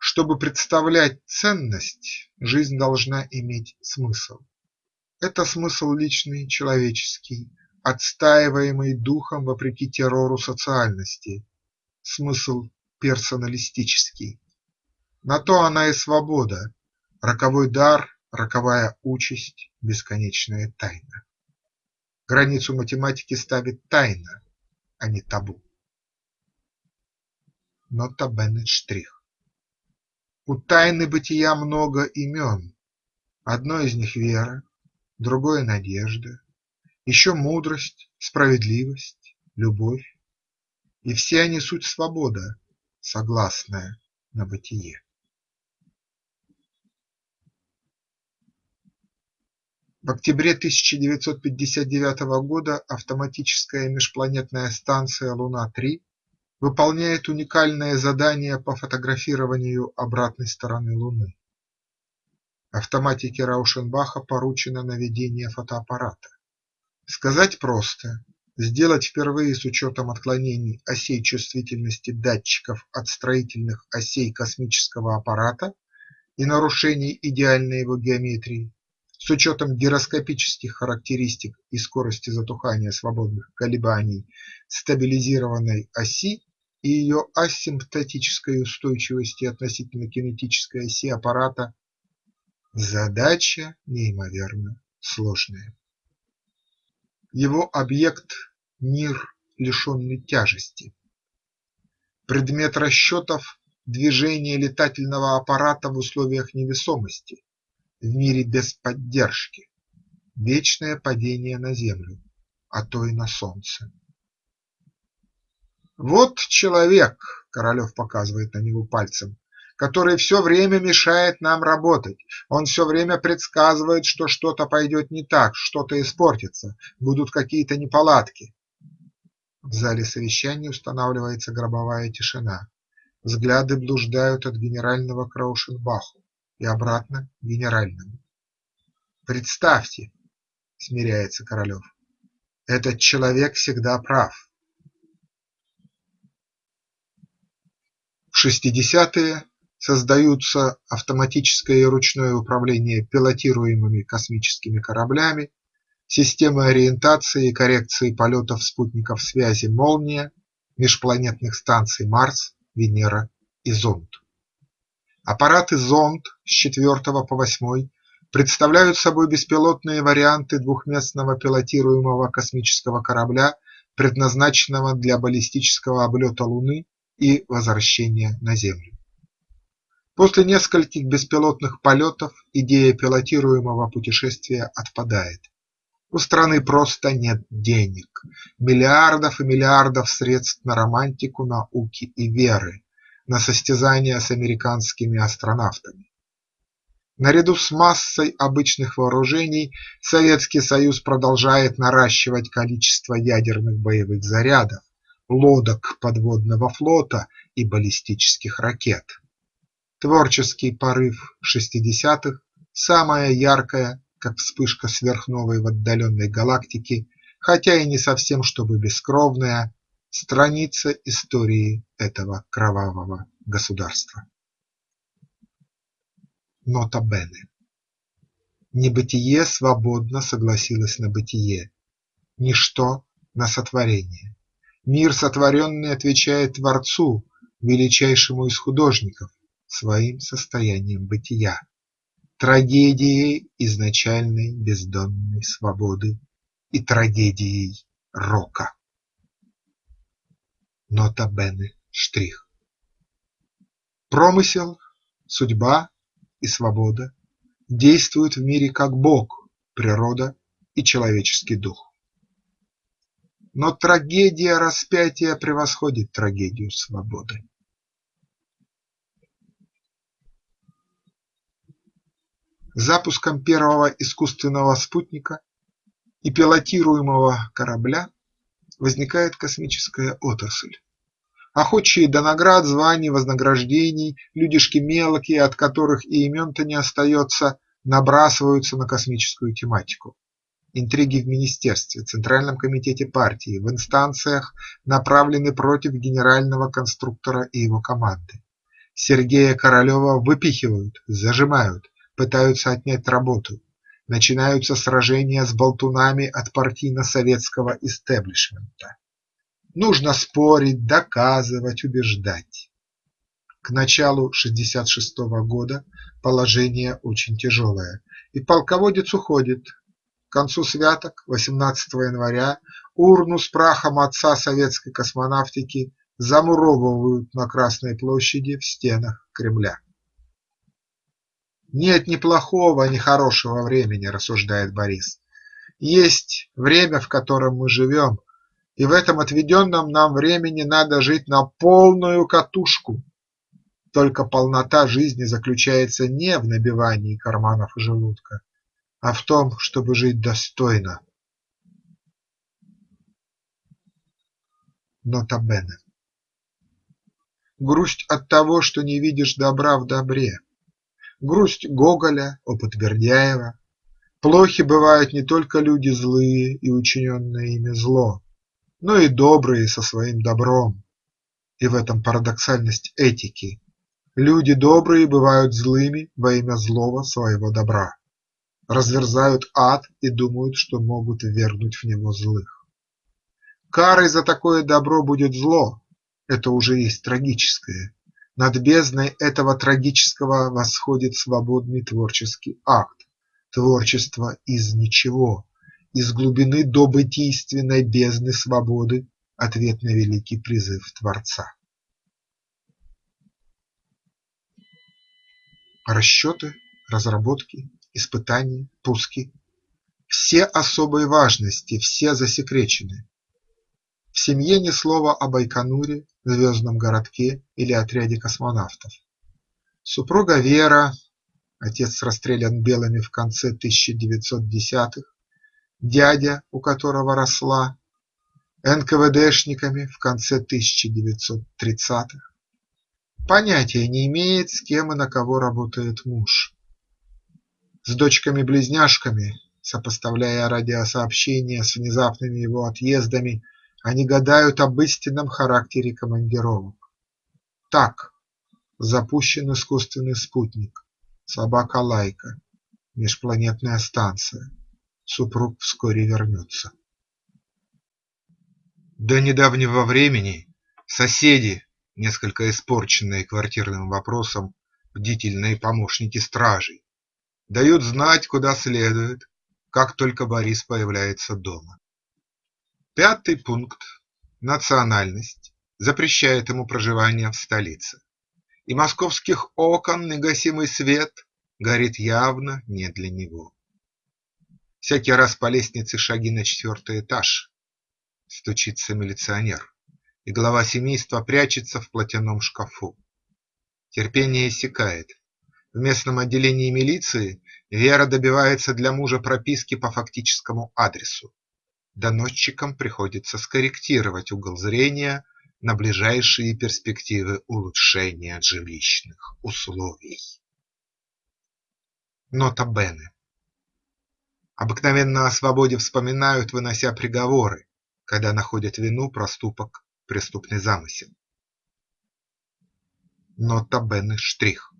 Чтобы представлять ценность, жизнь должна иметь смысл. Это смысл личный, человеческий, отстаиваемый духом вопреки террору социальности, смысл персоналистический. На то она и свобода, роковой дар, роковая участь, бесконечная тайна. Границу математики ставит тайна, а не табу. Нота Беннет штрих. У тайны бытия много имен, одно из них вера, другое надежда, еще мудрость, справедливость, любовь, и все они суть свобода, согласная на бытие. В октябре 1959 года автоматическая межпланетная станция Луна-3 выполняет уникальное задание по фотографированию обратной стороны Луны. Автоматике Раушенбаха поручено наведение фотоаппарата. Сказать просто – сделать впервые с учетом отклонений осей чувствительности датчиков от строительных осей космического аппарата и нарушений идеальной его геометрии с учетом гироскопических характеристик и скорости затухания свободных колебаний стабилизированной оси и ее асимптотической устойчивости относительно кинетической оси аппарата, задача неимоверно сложная. Его объект – мир, лишенный тяжести. Предмет расчетов – движение летательного аппарата в условиях невесомости, в мире без поддержки, вечное падение на землю, а то и на солнце. Вот человек, Королев показывает на него пальцем, который все время мешает нам работать. Он все время предсказывает, что что-то пойдет не так, что-то испортится, будут какие-то неполадки. В зале совещаний устанавливается гробовая тишина. Взгляды блуждают от генерального к Раушенбаху и обратно генеральному. Представьте, смиряется Королев, этот человек всегда прав. В 60-е создаются автоматическое и ручное управление пилотируемыми космическими кораблями, системы ориентации и коррекции полетов спутников связи «Молния», межпланетных станций Марс, Венера и Зонд. Аппараты «Зонд» с 4 по 8 представляют собой беспилотные варианты двухместного пилотируемого космического корабля, предназначенного для баллистического облета Луны и возвращения на Землю. После нескольких беспилотных полетов идея пилотируемого путешествия отпадает. У страны просто нет денег, миллиардов и миллиардов средств на романтику науки и веры, на состязания с американскими астронавтами. Наряду с массой обычных вооружений Советский Союз продолжает наращивать количество ядерных боевых зарядов, лодок подводного флота и баллистических ракет. Творческий порыв шестидесятых, самая яркая, как вспышка сверхновой в отдаленной галактике, хотя и не совсем чтобы бескровная, страница истории этого кровавого государства. Нота Бене. Небытие свободно согласилось на бытие, ничто на сотворение, Мир сотворенный отвечает Творцу, величайшему из художников, своим состоянием бытия, трагедией изначальной бездонной свободы и трагедией рока. Нота Бене штрих. Промысел, судьба и свобода действуют в мире как Бог, природа и человеческий дух. Но трагедия распятия превосходит трагедию свободы. Запуском первого искусственного спутника и пилотируемого корабля возникает космическая отрасль. Охочие до наград, званий, вознаграждений, людишки мелкие, от которых и имен-то не остается, набрасываются на космическую тематику. Интриги в министерстве, Центральном комитете партии, в инстанциях направлены против генерального конструктора и его команды. Сергея Королева выпихивают, зажимают, пытаются отнять работу. Начинаются сражения с болтунами от партийно-советского истеблишмента. Нужно спорить, доказывать, убеждать. К началу 66 -го года положение очень тяжелое, и полководец уходит. К концу святок 18 января урну с прахом отца советской космонавтики замуровывают на Красной площади в стенах Кремля. Нет ни плохого, ни хорошего времени, рассуждает Борис. Есть время, в котором мы живем, и в этом отведенном нам времени надо жить на полную катушку. Только полнота жизни заключается не в набивании карманов и желудка, а в том, чтобы жить достойно. Нота Бене. Грусть от того, что не видишь добра в добре. Грусть Гоголя, опыт Бердяева. Плохи бывают не только люди злые и учиненное ими зло, но и добрые со своим добром. И в этом парадоксальность этики. Люди добрые бывают злыми во имя злого своего добра, разверзают ад и думают, что могут ввергнуть в него злых. Карой за такое добро будет зло – это уже есть трагическое. Над бездной этого трагического восходит свободный творческий акт, творчество из ничего, из глубины добытийственной бездны свободы ответ на великий призыв Творца. Расчеты, разработки, испытания, пуски – все особой важности, все засекречены. В семье ни слова о Байконуре, звездном городке или отряде космонавтов. Супруга Вера, отец расстрелян белыми в конце 1910-х, дядя, у которого росла, НКВДшниками в конце 1930-х. Понятия не имеет, с кем и на кого работает муж. С дочками-близняшками, сопоставляя радиосообщения с внезапными его отъездами, они гадают об истинном характере командировок. Так, запущен искусственный спутник, собака Лайка, межпланетная станция супруг вскоре вернется. До недавнего времени соседи, несколько испорченные квартирным вопросом, бдительные помощники стражей, дают знать, куда следует, как только Борис появляется дома. Пятый пункт – национальность – запрещает ему проживание в столице, и московских окон негасимый свет горит явно не для него. Всякий раз по лестнице шаги на четвертый этаж. Стучится милиционер, и глава семейства прячется в платяном шкафу. Терпение иссякает. В местном отделении милиции Вера добивается для мужа прописки по фактическому адресу. Доносчикам приходится скорректировать угол зрения на ближайшие перспективы улучшения жилищных условий. Нота Бене Обыкновенно о свободе вспоминают, вынося приговоры, когда находят вину, проступок, преступный замысел. Нота Бене штрих.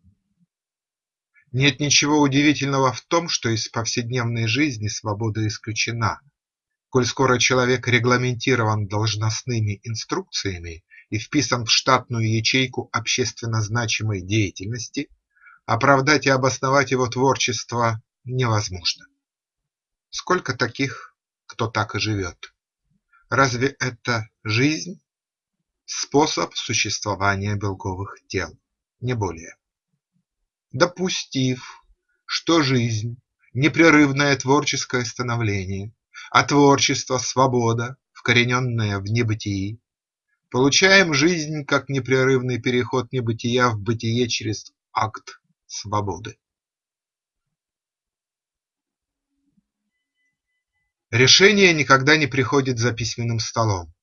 Нет ничего удивительного в том, что из повседневной жизни свобода исключена. Коль скоро человек регламентирован должностными инструкциями и вписан в штатную ячейку общественно значимой деятельности, оправдать и обосновать его творчество невозможно. Сколько таких, кто так и живет? Разве это жизнь? Способ существования белковых тел, не более. Допустив, что жизнь – непрерывное творческое становление, а творчество – свобода, вкорененная в небытии, получаем жизнь как непрерывный переход небытия в бытие через акт свободы. Решение никогда не приходит за письменным столом.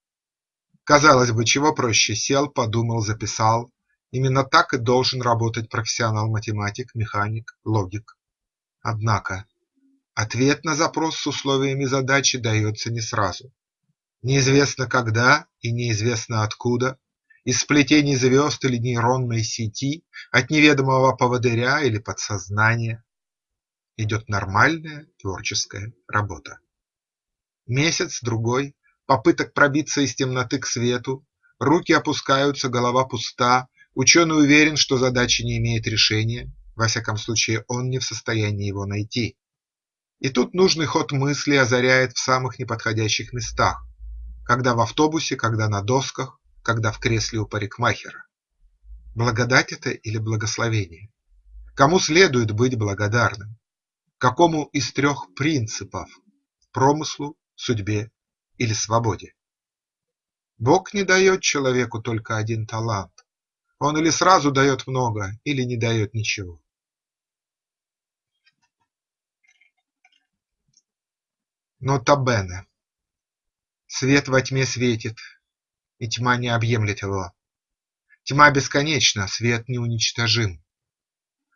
Казалось бы, чего проще – сел, подумал, записал. Именно так и должен работать профессионал-математик, механик, логик. Однако ответ на запрос с условиями задачи дается не сразу. Неизвестно когда и неизвестно откуда, из сплетений звезд или нейронной сети, от неведомого поводыря или подсознания идет нормальная творческая работа. Месяц-другой попыток пробиться из темноты к свету, руки опускаются, голова пуста, ученый уверен, что задача не имеет решения, во всяком случае он не в состоянии его найти. И тут нужный ход мысли озаряет в самых неподходящих местах, когда в автобусе, когда на досках, когда в кресле у парикмахера. Благодать это или благословение? Кому следует быть благодарным? Какому из трех принципов – промыслу, судьбе или свободе. Бог не дает человеку только один талант. Он или сразу дает много, или не дает ничего. Нота Бене. Свет во тьме светит, и тьма не объемлет его. Тьма бесконечна, свет неуничтожим.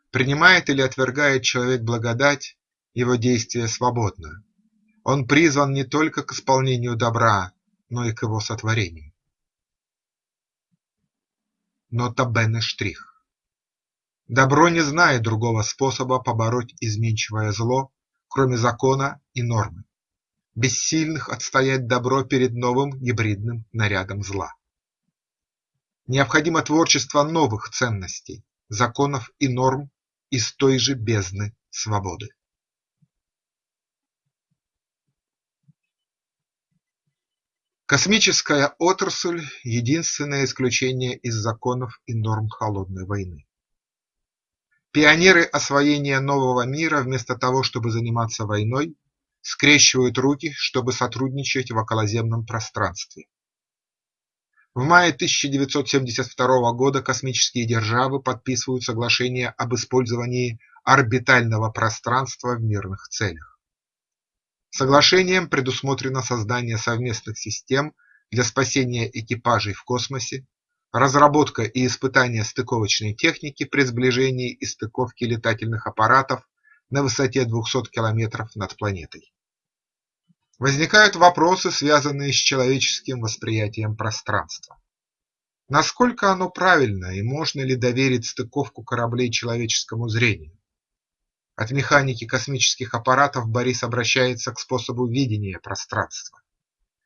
Принимает или отвергает человек благодать, его действие свободно. Он призван не только к исполнению добра, но и к его сотворению. Нота Бене штрих. Добро не знает другого способа побороть изменчивое зло, кроме закона и нормы, бессильных отстоять добро перед новым гибридным нарядом зла. Необходимо творчество новых ценностей, законов и норм из той же бездны свободы. Космическая отрасль – единственное исключение из законов и норм холодной войны. Пионеры освоения нового мира вместо того, чтобы заниматься войной, скрещивают руки, чтобы сотрудничать в околоземном пространстве. В мае 1972 года космические державы подписывают соглашение об использовании орбитального пространства в мирных целях. Соглашением предусмотрено создание совместных систем для спасения экипажей в космосе, разработка и испытание стыковочной техники при сближении и стыковке летательных аппаратов на высоте 200 км над планетой. Возникают вопросы, связанные с человеческим восприятием пространства. Насколько оно правильно и можно ли доверить стыковку кораблей человеческому зрению? От механики космических аппаратов Борис обращается к способу видения пространства.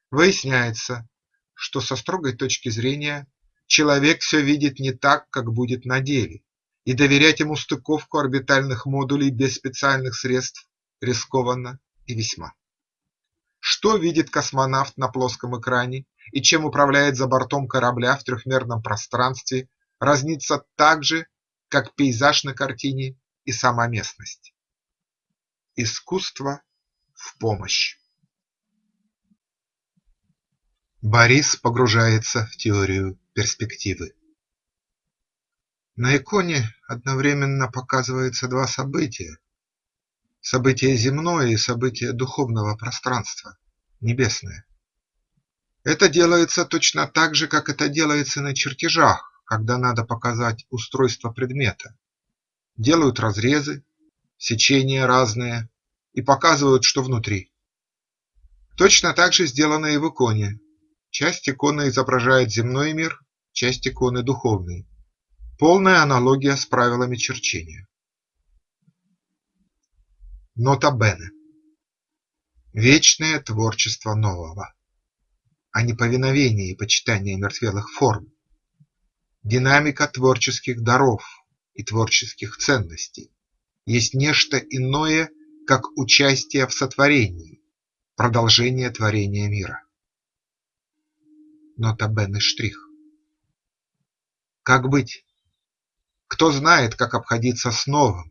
Выясняется, что со строгой точки зрения человек все видит не так, как будет на деле, и доверять ему стыковку орбитальных модулей без специальных средств рискованно и весьма. Что видит космонавт на плоском экране и чем управляет за бортом корабля в трехмерном пространстве, разнится так же, как пейзаж на картине и сама местность. Искусство в помощь. Борис погружается в теорию перспективы. На иконе одновременно показываются два события. Событие земное и событие духовного пространства, небесное. Это делается точно так же, как это делается на чертежах, когда надо показать устройство предмета делают разрезы, сечения разные и показывают, что внутри. Точно так же сделано и в иконе. Часть иконы изображает земной мир, часть иконы – духовный. Полная аналогия с правилами черчения. Нота Бене. вечное творчество нового, а не повиновение и почитание мертвелых форм, динамика творческих даров и творческих ценностей есть нечто иное, как участие в сотворении, продолжение творения мира. Нотабенный штрих. Как быть? Кто знает, как обходиться с новым?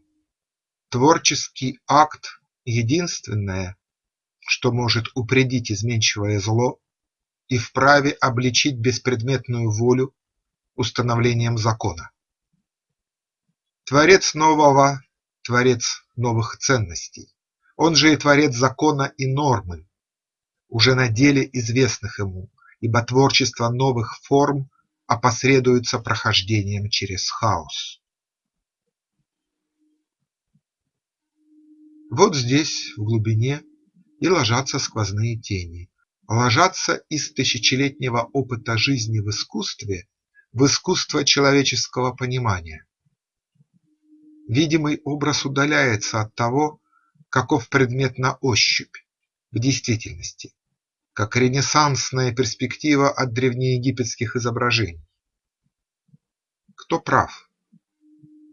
Творческий акт – единственное, что может упредить изменчивое зло и вправе обличить беспредметную волю установлением закона. Творец нового – творец новых ценностей, он же и творец закона и нормы, уже на деле известных ему, ибо творчество новых форм опосредуется прохождением через хаос. Вот здесь, в глубине, и ложатся сквозные тени, ложатся из тысячелетнего опыта жизни в искусстве в искусство человеческого понимания. Видимый образ удаляется от того, каков предмет на ощупь, в действительности, как ренессансная перспектива от древнеегипетских изображений. Кто прав?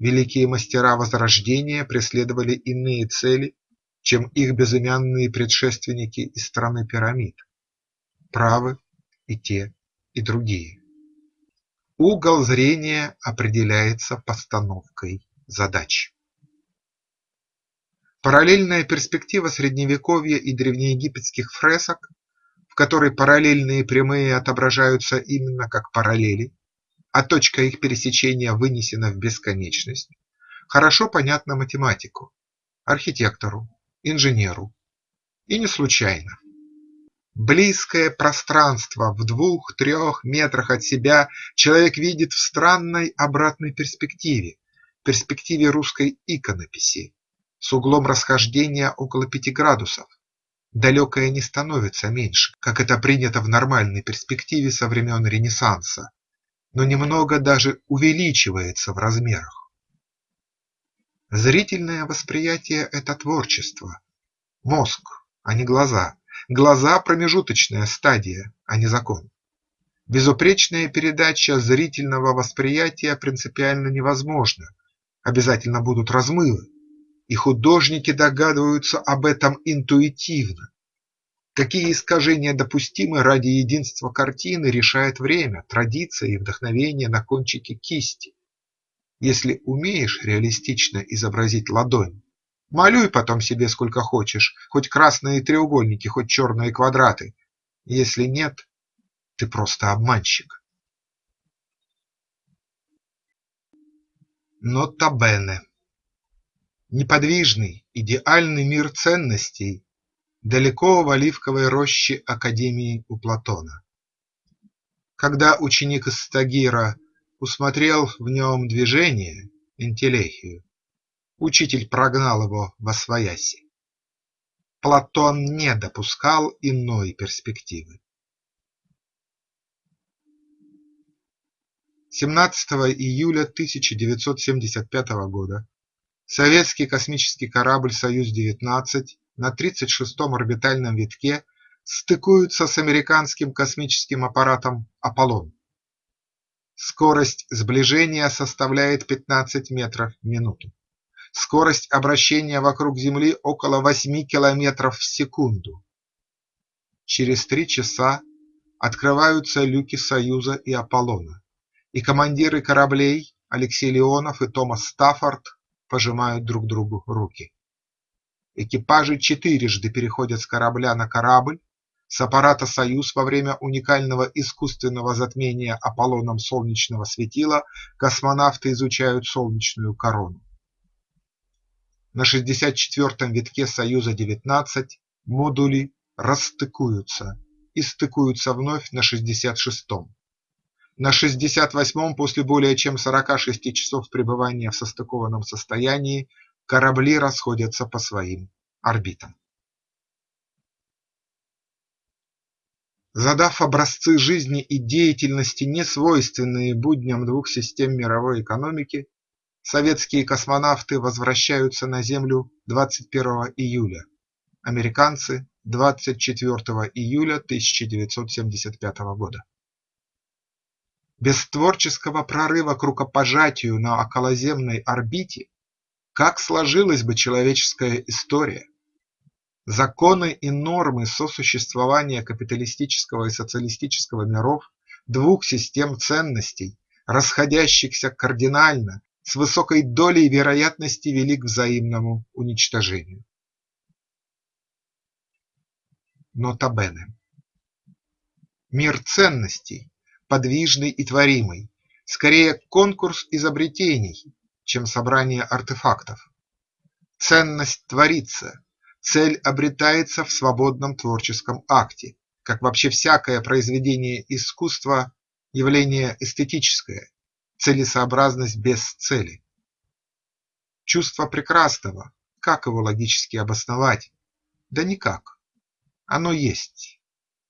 Великие мастера Возрождения преследовали иные цели, чем их безымянные предшественники из страны пирамид. Правы и те, и другие. Угол зрения определяется постановкой задач. Параллельная перспектива средневековья и древнеегипетских фресок, в которой параллельные прямые отображаются именно как параллели, а точка их пересечения вынесена в бесконечность, хорошо понятна математику, архитектору, инженеру. И не случайно. Близкое пространство в двух-трех метрах от себя человек видит в странной обратной перспективе, перспективе русской иконописи, с углом расхождения около пяти градусов. Далекое не становится меньше, как это принято в нормальной перспективе со времен Ренессанса, но немного даже увеличивается в размерах. Зрительное восприятие – это творчество. Мозг, а не глаза, Глаза – промежуточная стадия, а не закон. Безупречная передача зрительного восприятия принципиально невозможна, обязательно будут размывы, и художники догадываются об этом интуитивно. Какие искажения допустимы ради единства картины, решает время, традиция и вдохновение на кончике кисти. Если умеешь реалистично изобразить ладонь, Малюй потом себе сколько хочешь, хоть красные треугольники, хоть черные квадраты. Если нет, ты просто обманщик. Нота Бене Неподвижный, идеальный мир ценностей далеко в оливковой роще Академии у Платона. Когда ученик из Стагира усмотрел в нем движение, интеллехию, Учитель прогнал его восвояси. Платон не допускал иной перспективы. 17 июля 1975 года советский космический корабль «Союз-19» на 36-м орбитальном витке стыкуется с американским космическим аппаратом «Аполлон». Скорость сближения составляет 15 метров в минуту. Скорость обращения вокруг Земли около 8 километров в секунду. Через три часа открываются люки Союза и Аполлона, и командиры кораблей Алексей Леонов и Томас Стаффорд пожимают друг другу руки. Экипажи четырежды переходят с корабля на корабль, с аппарата «Союз» во время уникального искусственного затмения Аполлоном солнечного светила космонавты изучают солнечную корону. На 64-м витке Союза-19 модули расстыкуются и стыкуются вновь на 66-м. На 68-м после более чем 46 часов пребывания в состыкованном состоянии корабли расходятся по своим орбитам. Задав образцы жизни и деятельности, не свойственные будням двух систем мировой экономики, Советские космонавты возвращаются на Землю 21 июля, американцы 24 июля 1975 года. Без творческого прорыва к рукопожатию на околоземной орбите как сложилась бы человеческая история? Законы и нормы сосуществования капиталистического и социалистического миров, двух систем ценностей, расходящихся кардинально, с высокой долей вероятности вели к взаимному уничтожению. Нота Бене. Мир ценностей, подвижный и творимый, скорее конкурс изобретений, чем собрание артефактов. Ценность творится, цель обретается в свободном творческом акте, как вообще всякое произведение искусства – явление эстетическое, целесообразность без цели. Чувство прекрасного, как его логически обосновать? Да никак. Оно есть,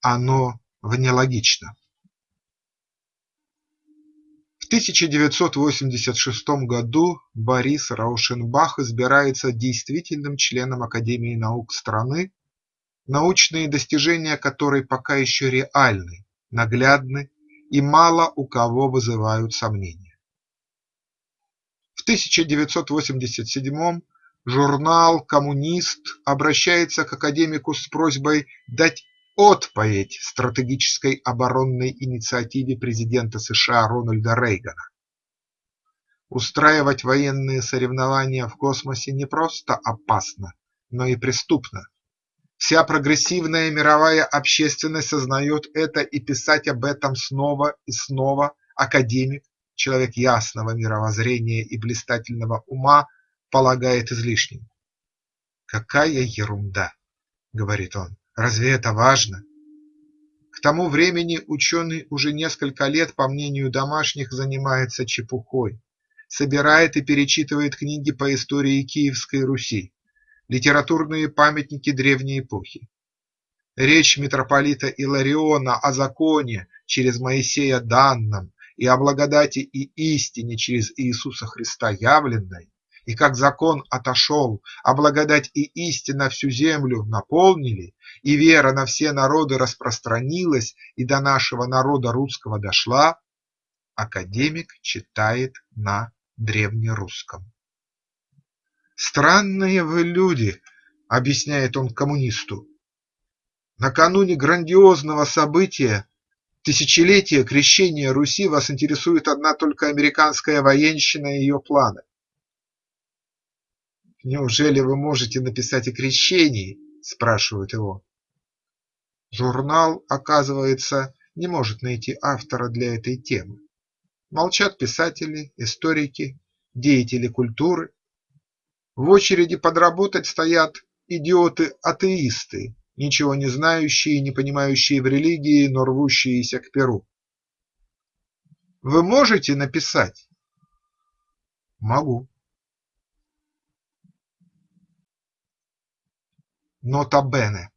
оно внелогично. В 1986 году Борис Раушенбах избирается действительным членом Академии наук страны, научные достижения которой пока еще реальны, наглядны и мало у кого вызывают сомнения. В 1987 журнал «Коммунист» обращается к академику с просьбой дать отповедь стратегической оборонной инициативе президента США Рональда Рейгана. Устраивать военные соревнования в космосе не просто опасно, но и преступно. Вся прогрессивная мировая общественность сознает это и писать об этом снова и снова академик, человек ясного мировоззрения и блистательного ума, полагает излишним. «Какая ерунда!» – говорит он. Разве это важно? К тому времени ученый уже несколько лет, по мнению домашних, занимается чепухой, собирает и перечитывает книги по истории Киевской Руси, литературные памятники древней эпохи. Речь митрополита Илариона о законе через Моисея данном и о благодати и истине через Иисуса Христа явленной, и как закон отошел, а благодать и истина всю землю наполнили, и вера на все народы распространилась и до нашего народа русского дошла, академик читает на древнерусском. «Странные вы люди», – объясняет он коммунисту. «Накануне грандиозного события, тысячелетия крещения Руси, вас интересует одна только американская военщина и ее планы. «Неужели вы можете написать о крещении?» – спрашивают его. Журнал, оказывается, не может найти автора для этой темы. Молчат писатели, историки, деятели культуры. В очереди подработать стоят идиоты-атеисты, ничего не знающие и не понимающие в религии, но рвущиеся к перу. Вы можете написать? Могу. Нота Бене.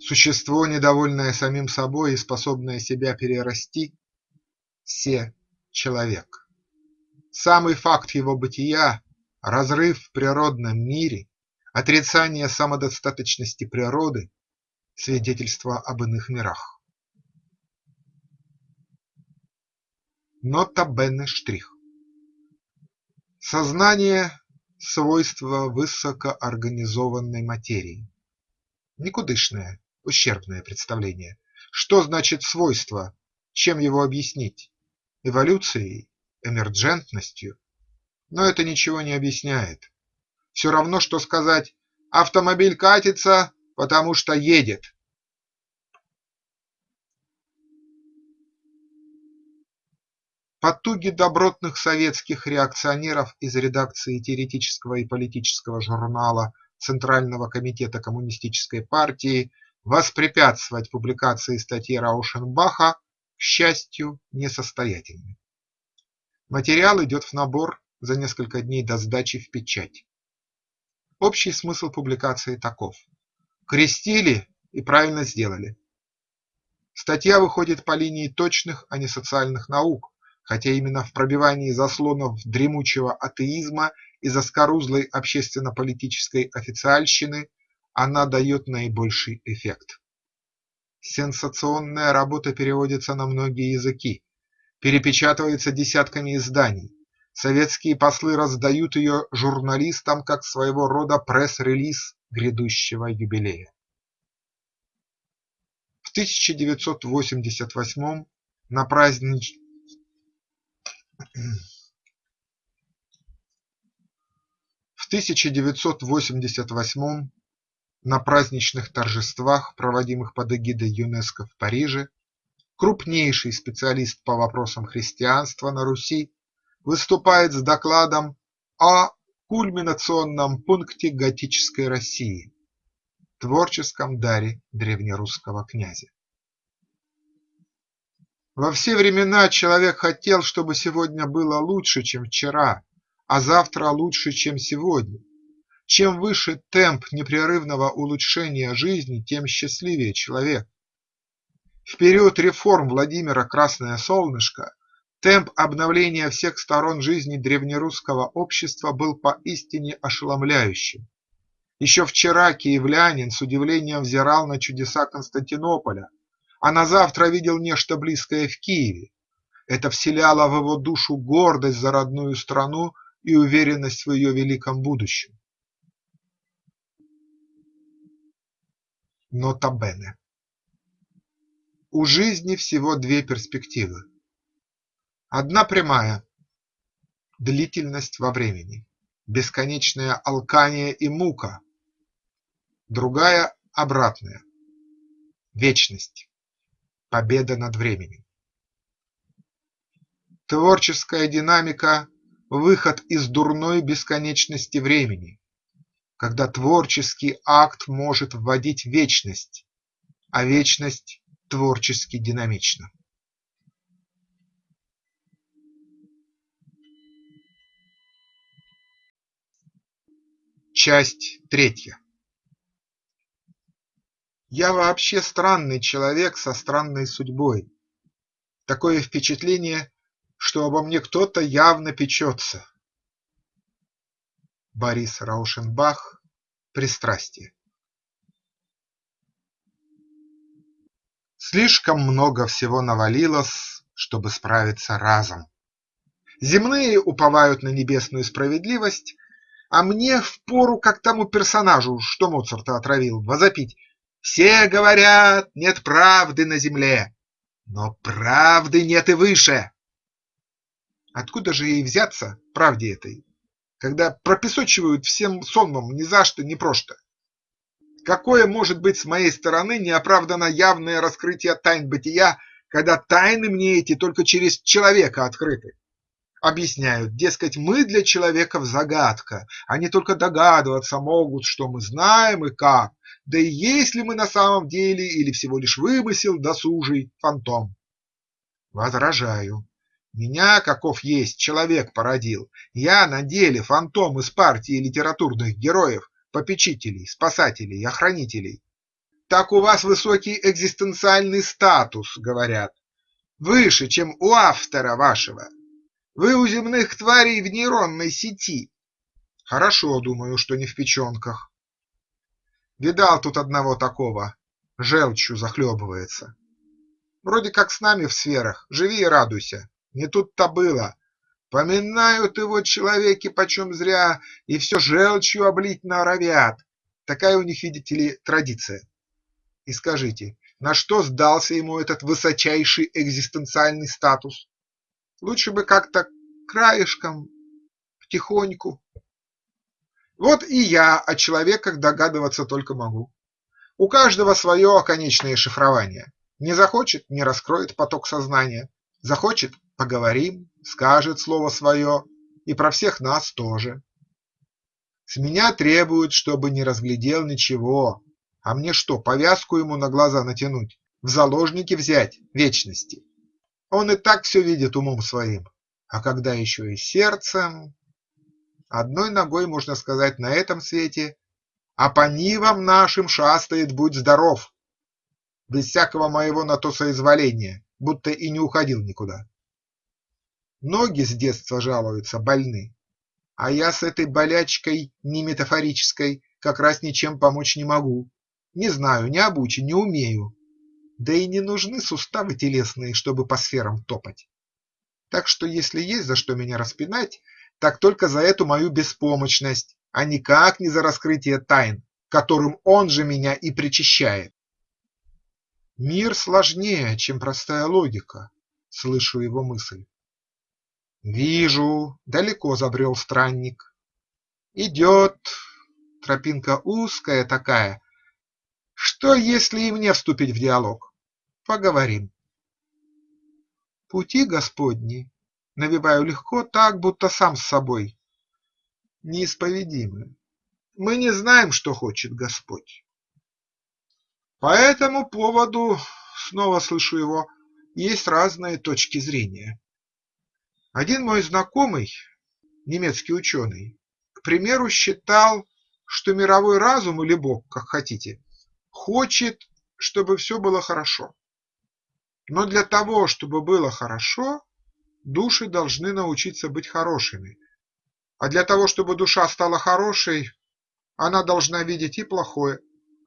Существо, недовольное самим собой и способное себя перерасти – все человек. Самый факт его бытия – разрыв в природном мире, отрицание самодостаточности природы – свидетельство об иных мирах. Нота Бене штрих. Сознание свойство высокоорганизованной материи. Никудышное, ущербное представление. Что значит свойство? Чем его объяснить? Эволюцией? Эмерджентностью? Но это ничего не объясняет. Все равно, что сказать «автомобиль катится, потому что едет». Потуги добротных советских реакционеров из редакции теоретического и политического журнала Центрального комитета Коммунистической партии воспрепятствовать публикации статьи Раушенбаха, к счастью, несостоятельны. Материал идет в набор за несколько дней до сдачи в печать. Общий смысл публикации таков. Крестили и правильно сделали. Статья выходит по линии точных, а не социальных наук, хотя именно в пробивании заслонов дремучего атеизма и заскорузлой общественно-политической официальщины она дает наибольший эффект. Сенсационная работа переводится на многие языки, перепечатывается десятками изданий. Советские послы раздают ее журналистам как своего рода пресс-релиз грядущего юбилея. В 1988 на празднич... В 1988 на праздничных торжествах, проводимых под эгидой ЮНЕСКО в Париже, крупнейший специалист по вопросам христианства на Руси выступает с докладом о кульминационном пункте готической России – творческом даре древнерусского князя. Во все времена человек хотел, чтобы сегодня было лучше, чем вчера, а завтра лучше, чем сегодня. Чем выше темп непрерывного улучшения жизни, тем счастливее человек. В период реформ Владимира Красное Солнышко темп обновления всех сторон жизни древнерусского общества был поистине ошеломляющим. Еще вчера киевлянин с удивлением взирал на чудеса Константинополя, а на завтра видел нечто близкое в Киеве. Это вселяло в его душу гордость за родную страну и уверенность в ее великом будущем. Нота Бене. У жизни всего две перспективы. Одна прямая – длительность во времени, бесконечное алкание и мука. Другая – обратная – вечность, победа над временем. Творческая динамика – выход из дурной бесконечности времени, когда творческий акт может вводить вечность, а вечность творчески динамична. Часть третья Я вообще странный человек со странной судьбой. Такое впечатление, что обо мне кто-то явно печется. Борис Раушенбах Пристрастие Слишком много всего навалилось, чтобы справиться разом. Земные уповают на небесную справедливость, а мне впору, как тому персонажу, что Моцарта отравил, возопить «Все говорят, нет правды на земле, но правды нет и выше». Откуда же ей взяться, правде этой, когда пропесочивают всем сонмом ни за что, ни просто. Какое может быть с моей стороны неоправданно явное раскрытие тайн бытия, когда тайны мне эти только через человека открыты? Объясняют, дескать, мы для человеков загадка, они только догадываться могут, что мы знаем и как, да и есть ли мы на самом деле или всего лишь вымысел досужий фантом. Возражаю, меня, каков есть, человек породил. Я на деле фантом из партии литературных героев, попечителей, спасателей, охранителей. Так у вас высокий экзистенциальный статус, говорят, выше, чем у автора вашего. Вы у земных тварей в нейронной сети. Хорошо, думаю, что не в печенках. Видал тут одного такого, желчью захлебывается. Вроде как с нами в сферах, живи и радуйся. Не тут-то было. Поминают его человеки почем зря и все желчью облить норовят. Такая у них, видите ли, традиция. И скажите, на что сдался ему этот высочайший экзистенциальный статус? Лучше бы как-то краешком, потихоньку. Вот и я о человеках догадываться только могу. У каждого свое конечное шифрование. Не захочет – не раскроет поток сознания. Захочет поговорим, скажет слово свое, и про всех нас тоже. С меня требуют, чтобы не разглядел ничего, а мне что, повязку ему на глаза натянуть, в заложники взять вечности? Он и так все видит умом своим, а когда еще и сердцем… Одной ногой, можно сказать, на этом свете, а по нивам нашим шастает, будь здоров, без всякого моего на то соизволения, будто и не уходил никуда. Ноги с детства жалуются, больны, а я с этой болячкой не метафорической как раз ничем помочь не могу. Не знаю, не обучен, не умею. Да и не нужны суставы телесные, чтобы по сферам топать. Так что если есть за что меня распинать, так только за эту мою беспомощность, а никак не за раскрытие тайн, которым он же меня и причащает. Мир сложнее, чем простая логика, слышу его мысль. Вижу, далеко забрел странник. Идет, тропинка узкая такая. Что, если и мне вступить в диалог? Поговорим. Пути Господни навиваю легко так, будто сам с собой. Неисповедимы. Мы не знаем, что хочет Господь. По этому поводу, снова слышу его, есть разные точки зрения. Один мой знакомый, немецкий ученый, к примеру, считал, что мировой разум или Бог, как хотите, хочет, чтобы все было хорошо. Но для того, чтобы было хорошо, души должны научиться быть хорошими, а для того, чтобы душа стала хорошей, она должна видеть и плохое,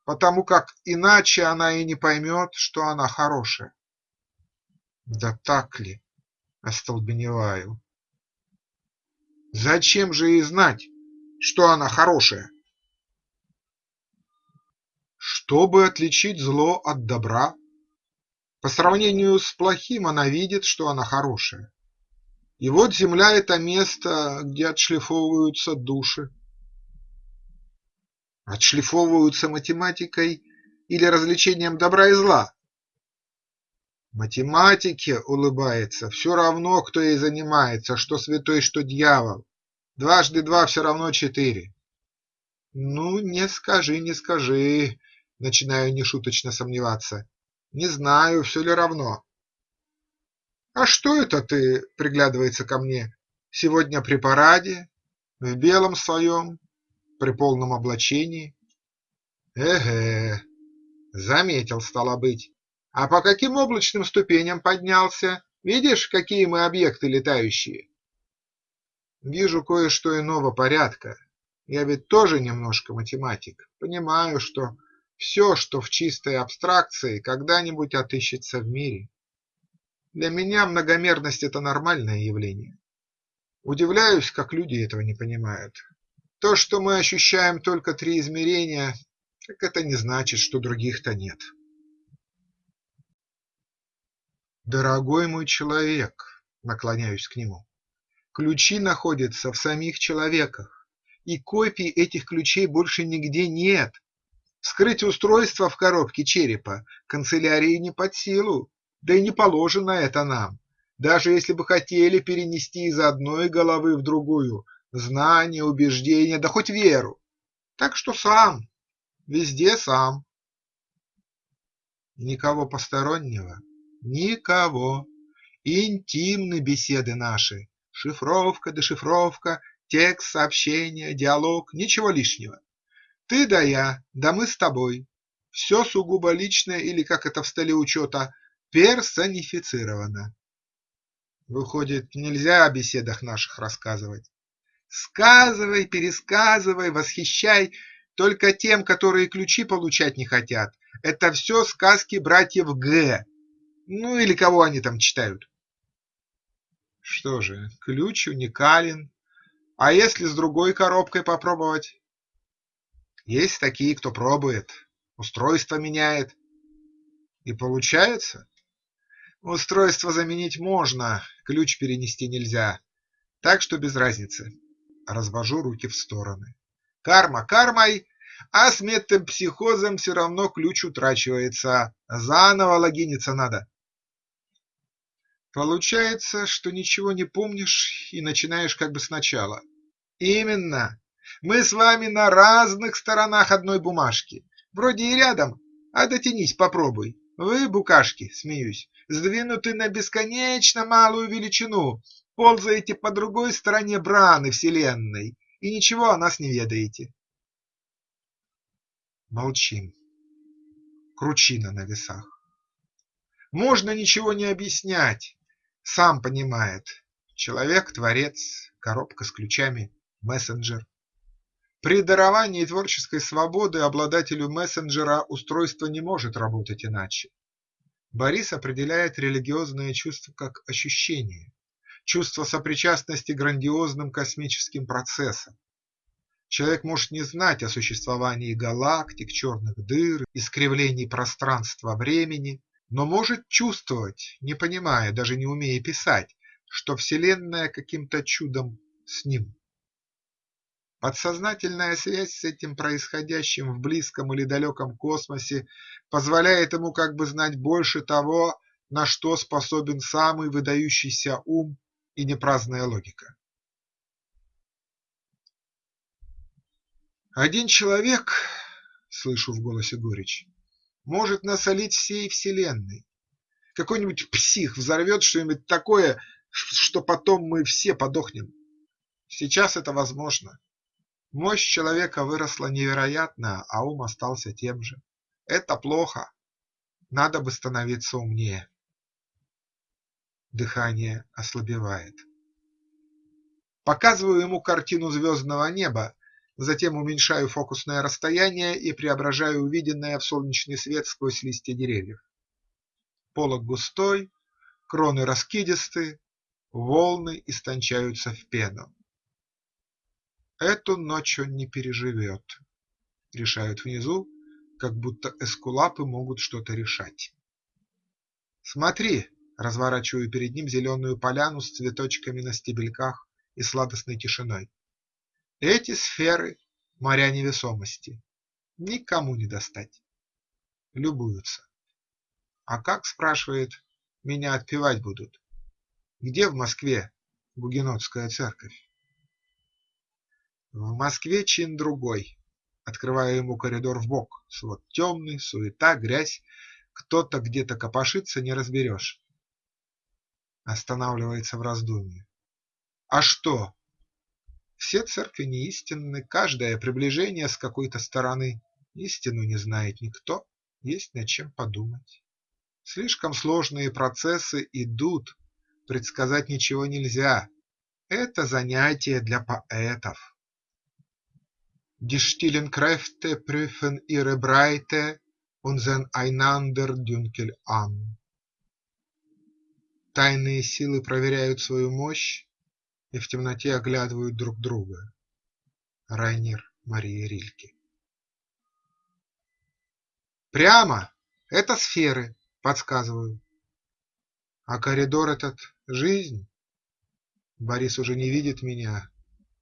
потому как иначе она и не поймет, что она хорошая. Да так ли? остолбеневаю. Зачем же ей знать, что она хорошая? Чтобы отличить зло от добра, по сравнению с плохим она видит, что она хорошая. И вот земля – это место, где отшлифовываются души. Отшлифовываются математикой или развлечением добра и зла, Математике, улыбается, все равно, кто ей занимается, что святой, что дьявол. Дважды два все равно четыре. Ну, не скажи, не скажи, начинаю нешуточно сомневаться. Не знаю, все ли равно. А что это ты, приглядывается ко мне, сегодня при параде, в белом своем, при полном облачении? Эге, заметил, стало быть. А по каким облачным ступеням поднялся? Видишь, какие мы объекты летающие? Вижу кое-что иного порядка. Я ведь тоже немножко математик. Понимаю, что все, что в чистой абстракции, когда-нибудь отыщется в мире. Для меня многомерность – это нормальное явление. Удивляюсь, как люди этого не понимают. То, что мы ощущаем только три измерения, так это не значит, что других-то нет. Дорогой мой человек, наклоняюсь к нему, ключи находятся в самих человеках, и копий этих ключей больше нигде нет. Скрыть устройство в коробке черепа канцелярии не под силу, да и не положено это нам, даже если бы хотели перенести из одной головы в другую знания, убеждения, да хоть веру. Так что сам, везде сам. Никого постороннего Никого. Интимны беседы наши. Шифровка, дешифровка, текст, сообщение, диалог, ничего лишнего. Ты да я, да мы с тобой. Все сугубо личное или, как это в столе учета, персонифицировано. Выходит, нельзя о беседах наших рассказывать. Сказывай, пересказывай, восхищай, только тем, которые ключи получать не хотят. Это все сказки братьев Г. Ну или кого они там читают. Что же, ключ уникален. А если с другой коробкой попробовать? Есть такие, кто пробует, устройство меняет. И получается? Устройство заменить можно, ключ перенести нельзя. Так что без разницы. Развожу руки в стороны. Карма кармой, а с метапсихозом все равно ключ утрачивается. Заново логиниться надо. Получается, что ничего не помнишь и начинаешь как бы сначала. Именно. Мы с вами на разных сторонах одной бумажки. Вроде и рядом, а дотянись попробуй. Вы, букашки, смеюсь, сдвинуты на бесконечно малую величину, ползаете по другой стороне браны вселенной и ничего о нас не ведаете. Молчим. Кручина на весах. Можно ничего не объяснять, сам понимает: человек – творец, коробка с ключами – мессенджер. При даровании творческой свободы обладателю мессенджера устройство не может работать иначе. Борис определяет религиозное чувство как ощущение, чувство сопричастности грандиозным космическим процессам. Человек может не знать о существовании галактик, черных дыр, искривлений пространства-времени, но может чувствовать, не понимая, даже не умея писать, что Вселенная каким-то чудом с ним. Подсознательная связь с этим происходящим в близком или далеком космосе позволяет ему как бы знать больше того, на что способен самый выдающийся ум и непраздная логика. Один человек, слышу в голосе горечь, может насолить всей вселенной. Какой-нибудь псих взорвет что-нибудь такое, что потом мы все подохнем. Сейчас это возможно. Мощь человека выросла невероятно, а ум остался тем же. Это плохо. Надо бы становиться умнее. Дыхание ослабевает. Показываю ему картину звездного неба, затем уменьшаю фокусное расстояние и преображаю увиденное в солнечный свет сквозь листья деревьев. Полог густой, кроны раскидисты, волны истончаются в пену. Эту ночь он не переживет, решают внизу, как будто эскулапы могут что-то решать. Смотри, разворачиваю перед ним зеленую поляну с цветочками на стебельках и сладостной тишиной. Эти сферы – моря невесомости, никому не достать. Любуются. А как, спрашивает, меня отпевать будут? Где в Москве Гугенотская церковь? В Москве чин другой. Открываю ему коридор в бок. Свод темный, суета, грязь. Кто-то где-то копошится, не разберешь. Останавливается в раздумье. А что? Все церкви не истинны, каждое приближение с какой-то стороны. Истину не знает никто, есть над чем подумать. Слишком сложные процессы идут, предсказать ничего нельзя. Это занятие для поэтов. Die stillen Kräfte prüfen ihre Breite und sehen einander dunkel an. Тайные силы проверяют свою мощь и в темноте оглядывают друг друга. Райнер Мария Рильке Прямо – это сферы, подсказываю. А коридор этот – жизнь. Борис уже не видит меня,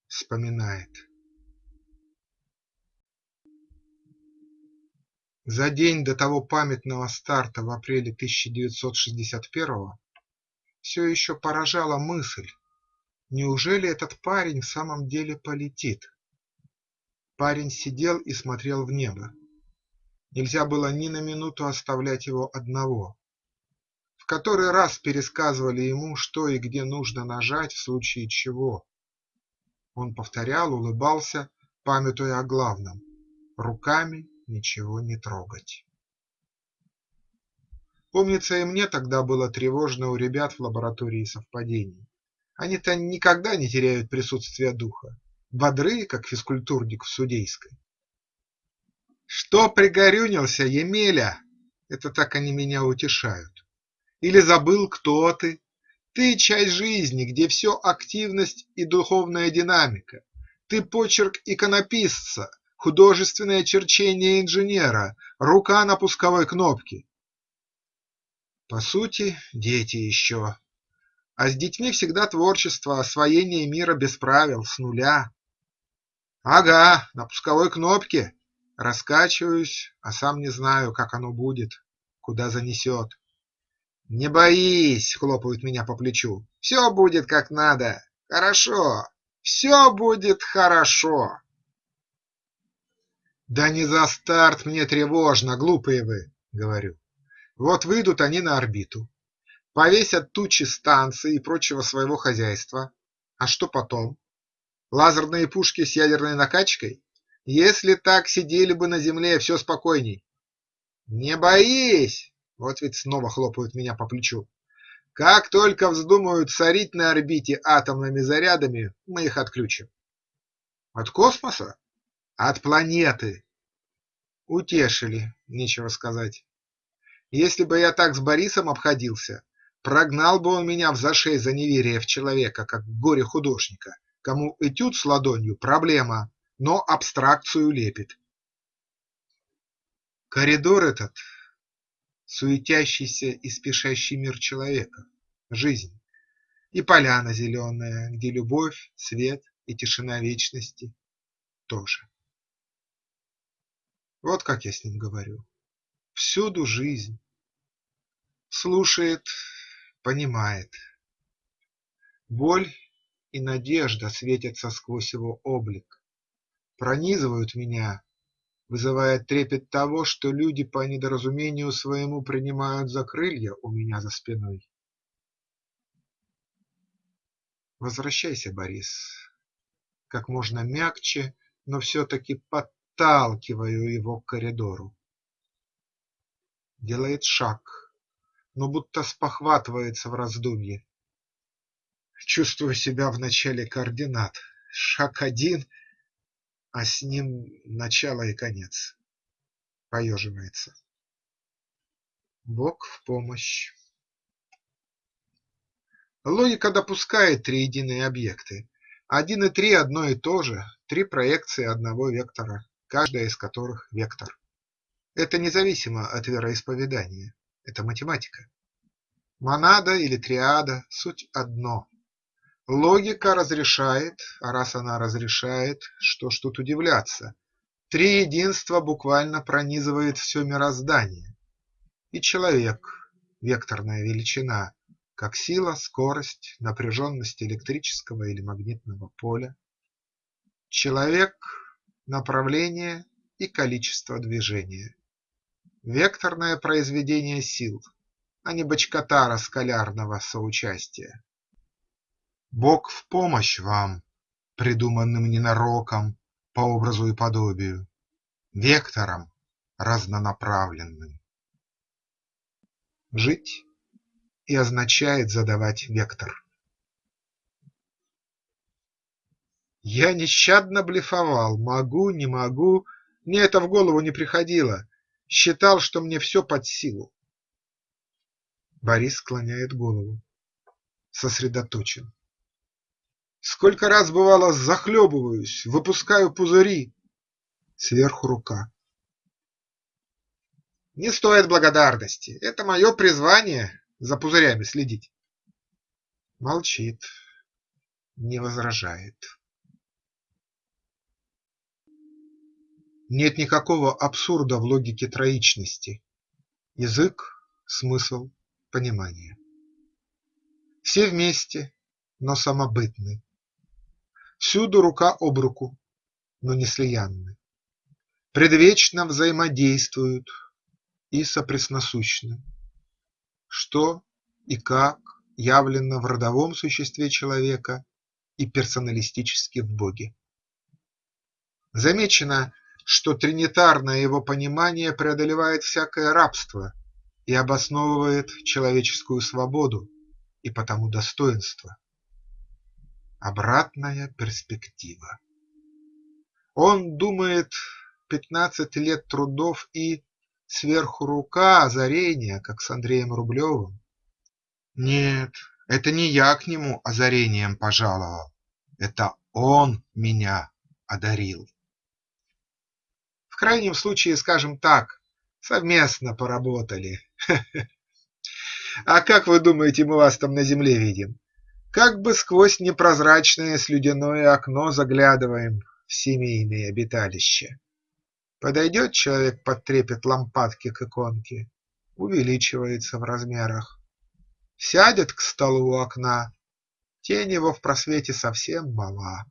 вспоминает. За день до того памятного старта в апреле 1961-го все еще поражала мысль, неужели этот парень в самом деле полетит? Парень сидел и смотрел в небо. Нельзя было ни на минуту оставлять его одного. В который раз пересказывали ему, что и где нужно нажать в случае чего. Он повторял, улыбался, памятуя о главном – руками ничего не трогать. Помнится, и мне тогда было тревожно у ребят в лаборатории совпадений. Они-то никогда не теряют присутствие духа, бодры, как физкультурник в судейской. Что пригорюнился, Емеля? Это так они меня утешают. Или забыл, кто ты? Ты часть жизни, где все активность и духовная динамика. Ты почерк иконописца, художественное черчение инженера, рука на пусковой кнопке. По сути, дети еще. А с детьми всегда творчество, освоение мира без правил, с нуля. Ага, на пусковой кнопке. Раскачиваюсь, а сам не знаю, как оно будет, куда занесет. Не боись, хлопают меня по плечу. Все будет как надо. Хорошо. Все будет хорошо. Да не за старт мне тревожно, глупые вы, говорю. Вот выйдут они на орбиту, повесят тучи станций и прочего своего хозяйства. А что потом? Лазерные пушки с ядерной накачкой? Если так, сидели бы на земле, все спокойней. Не боись! Вот ведь снова хлопают меня по плечу. Как только вздумают сорить на орбите атомными зарядами, мы их отключим. От космоса? От планеты. Утешили, нечего сказать. Если бы я так с Борисом обходился, прогнал бы он меня в зашей за неверие в человека, как горе-художника, кому этюд с ладонью – проблема, но абстракцию лепит. Коридор этот – суетящийся и спешащий мир человека, жизнь, и поляна зеленая, где любовь, свет и тишина вечности тоже. Вот как я с ним говорю. Всюду жизнь. Слушает, понимает. Боль и надежда светятся сквозь его облик, пронизывают меня, вызывая трепет того, что люди по недоразумению своему принимают за крылья у меня за спиной. Возвращайся, Борис, как можно мягче, но все-таки под подталкиваю его к коридору. Делает шаг, но будто спохватывается в раздумье. Чувствую себя в начале координат. Шаг один, а с ним начало и конец. Поеживается. Бог в помощь. Логика допускает триединые объекты. Один и три одно и то же, три проекции одного вектора каждая из которых – вектор. Это независимо от вероисповедания, это математика. Монада или триада – суть одно. Логика разрешает, а раз она разрешает, что ж тут удивляться, три единства буквально пронизывает все мироздание. И человек – векторная величина, как сила, скорость, напряженность электрического или магнитного поля. Человек направление и количество движения. Векторное произведение сил, а не бочкотара скалярного соучастия. Бог в помощь вам, придуманным ненароком по образу и подобию, вектором разнонаправленным. Жить и означает задавать вектор. Я нещадно блефовал, могу, не могу, мне это в голову не приходило, считал, что мне все под силу. Борис склоняет голову, сосредоточен. Сколько раз, бывало, захлебываюсь, выпускаю пузыри. Сверху рука. Не стоит благодарности, это мое призвание за пузырями следить. Молчит, не возражает. Нет никакого абсурда в логике троичности: язык, смысл, понимание. Все вместе, но самобытны. Всюду рука об руку, но не слиянны. Предвечно взаимодействуют и сопресносущны. Что и как явлено в родовом существе человека и персоналистически в Боге. Замечено что тринитарное его понимание преодолевает всякое рабство и обосновывает человеческую свободу и потому достоинство. Обратная перспектива. Он думает пятнадцать лет трудов и сверху рука озарения, как с Андреем Рублевым. Нет, это не я к нему озарением пожаловал, это он меня одарил крайнем случае скажем так, совместно поработали. А как вы думаете, мы вас там на земле видим? Как бы сквозь непрозрачное слюдяное окно заглядываем в семейные обиталища. Подойдет человек под трепет лампадки к иконке, увеличивается в размерах. Сядет к столу у окна, тень его в просвете совсем мала.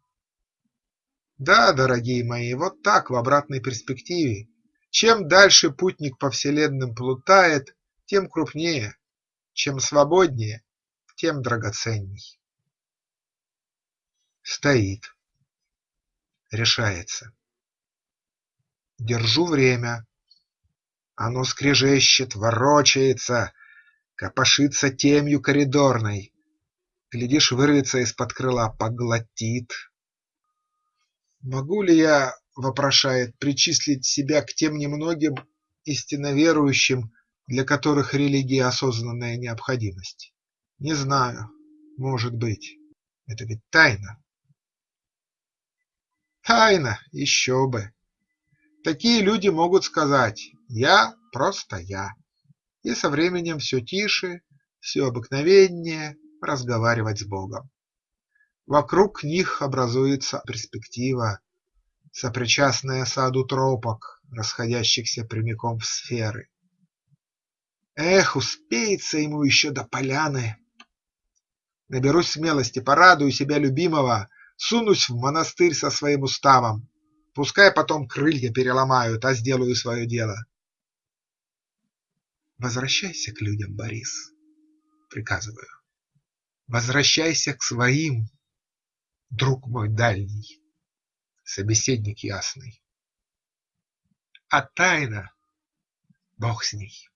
Да, дорогие мои, вот так в обратной перспективе. Чем дальше путник по вселенным плутает, тем крупнее, чем свободнее, тем драгоценней. Стоит, решается. Держу время. Оно скрежещет, ворочается, копошится темью коридорной. Глядишь, вырвется из-под крыла, поглотит. Могу ли я вопрошает, причислить себя к тем немногим истинно верующим, для которых религия осознанная необходимость? Не знаю, может быть, это ведь тайна. Тайна, еще бы. Такие люди могут сказать «я просто я» и со временем все тише, все обыкновеннее разговаривать с Богом. Вокруг них образуется перспектива, сопричастная саду тропок, расходящихся прямиком в сферы. Эх, успеется ему еще до поляны. Наберусь смелости, порадую себя любимого, сунусь в монастырь со своим уставом. Пускай потом крылья переломают, а сделаю свое дело. Возвращайся к людям, Борис, приказываю. Возвращайся к своим, друг мой дальний, собеседник ясный. А тайна, бог с ней.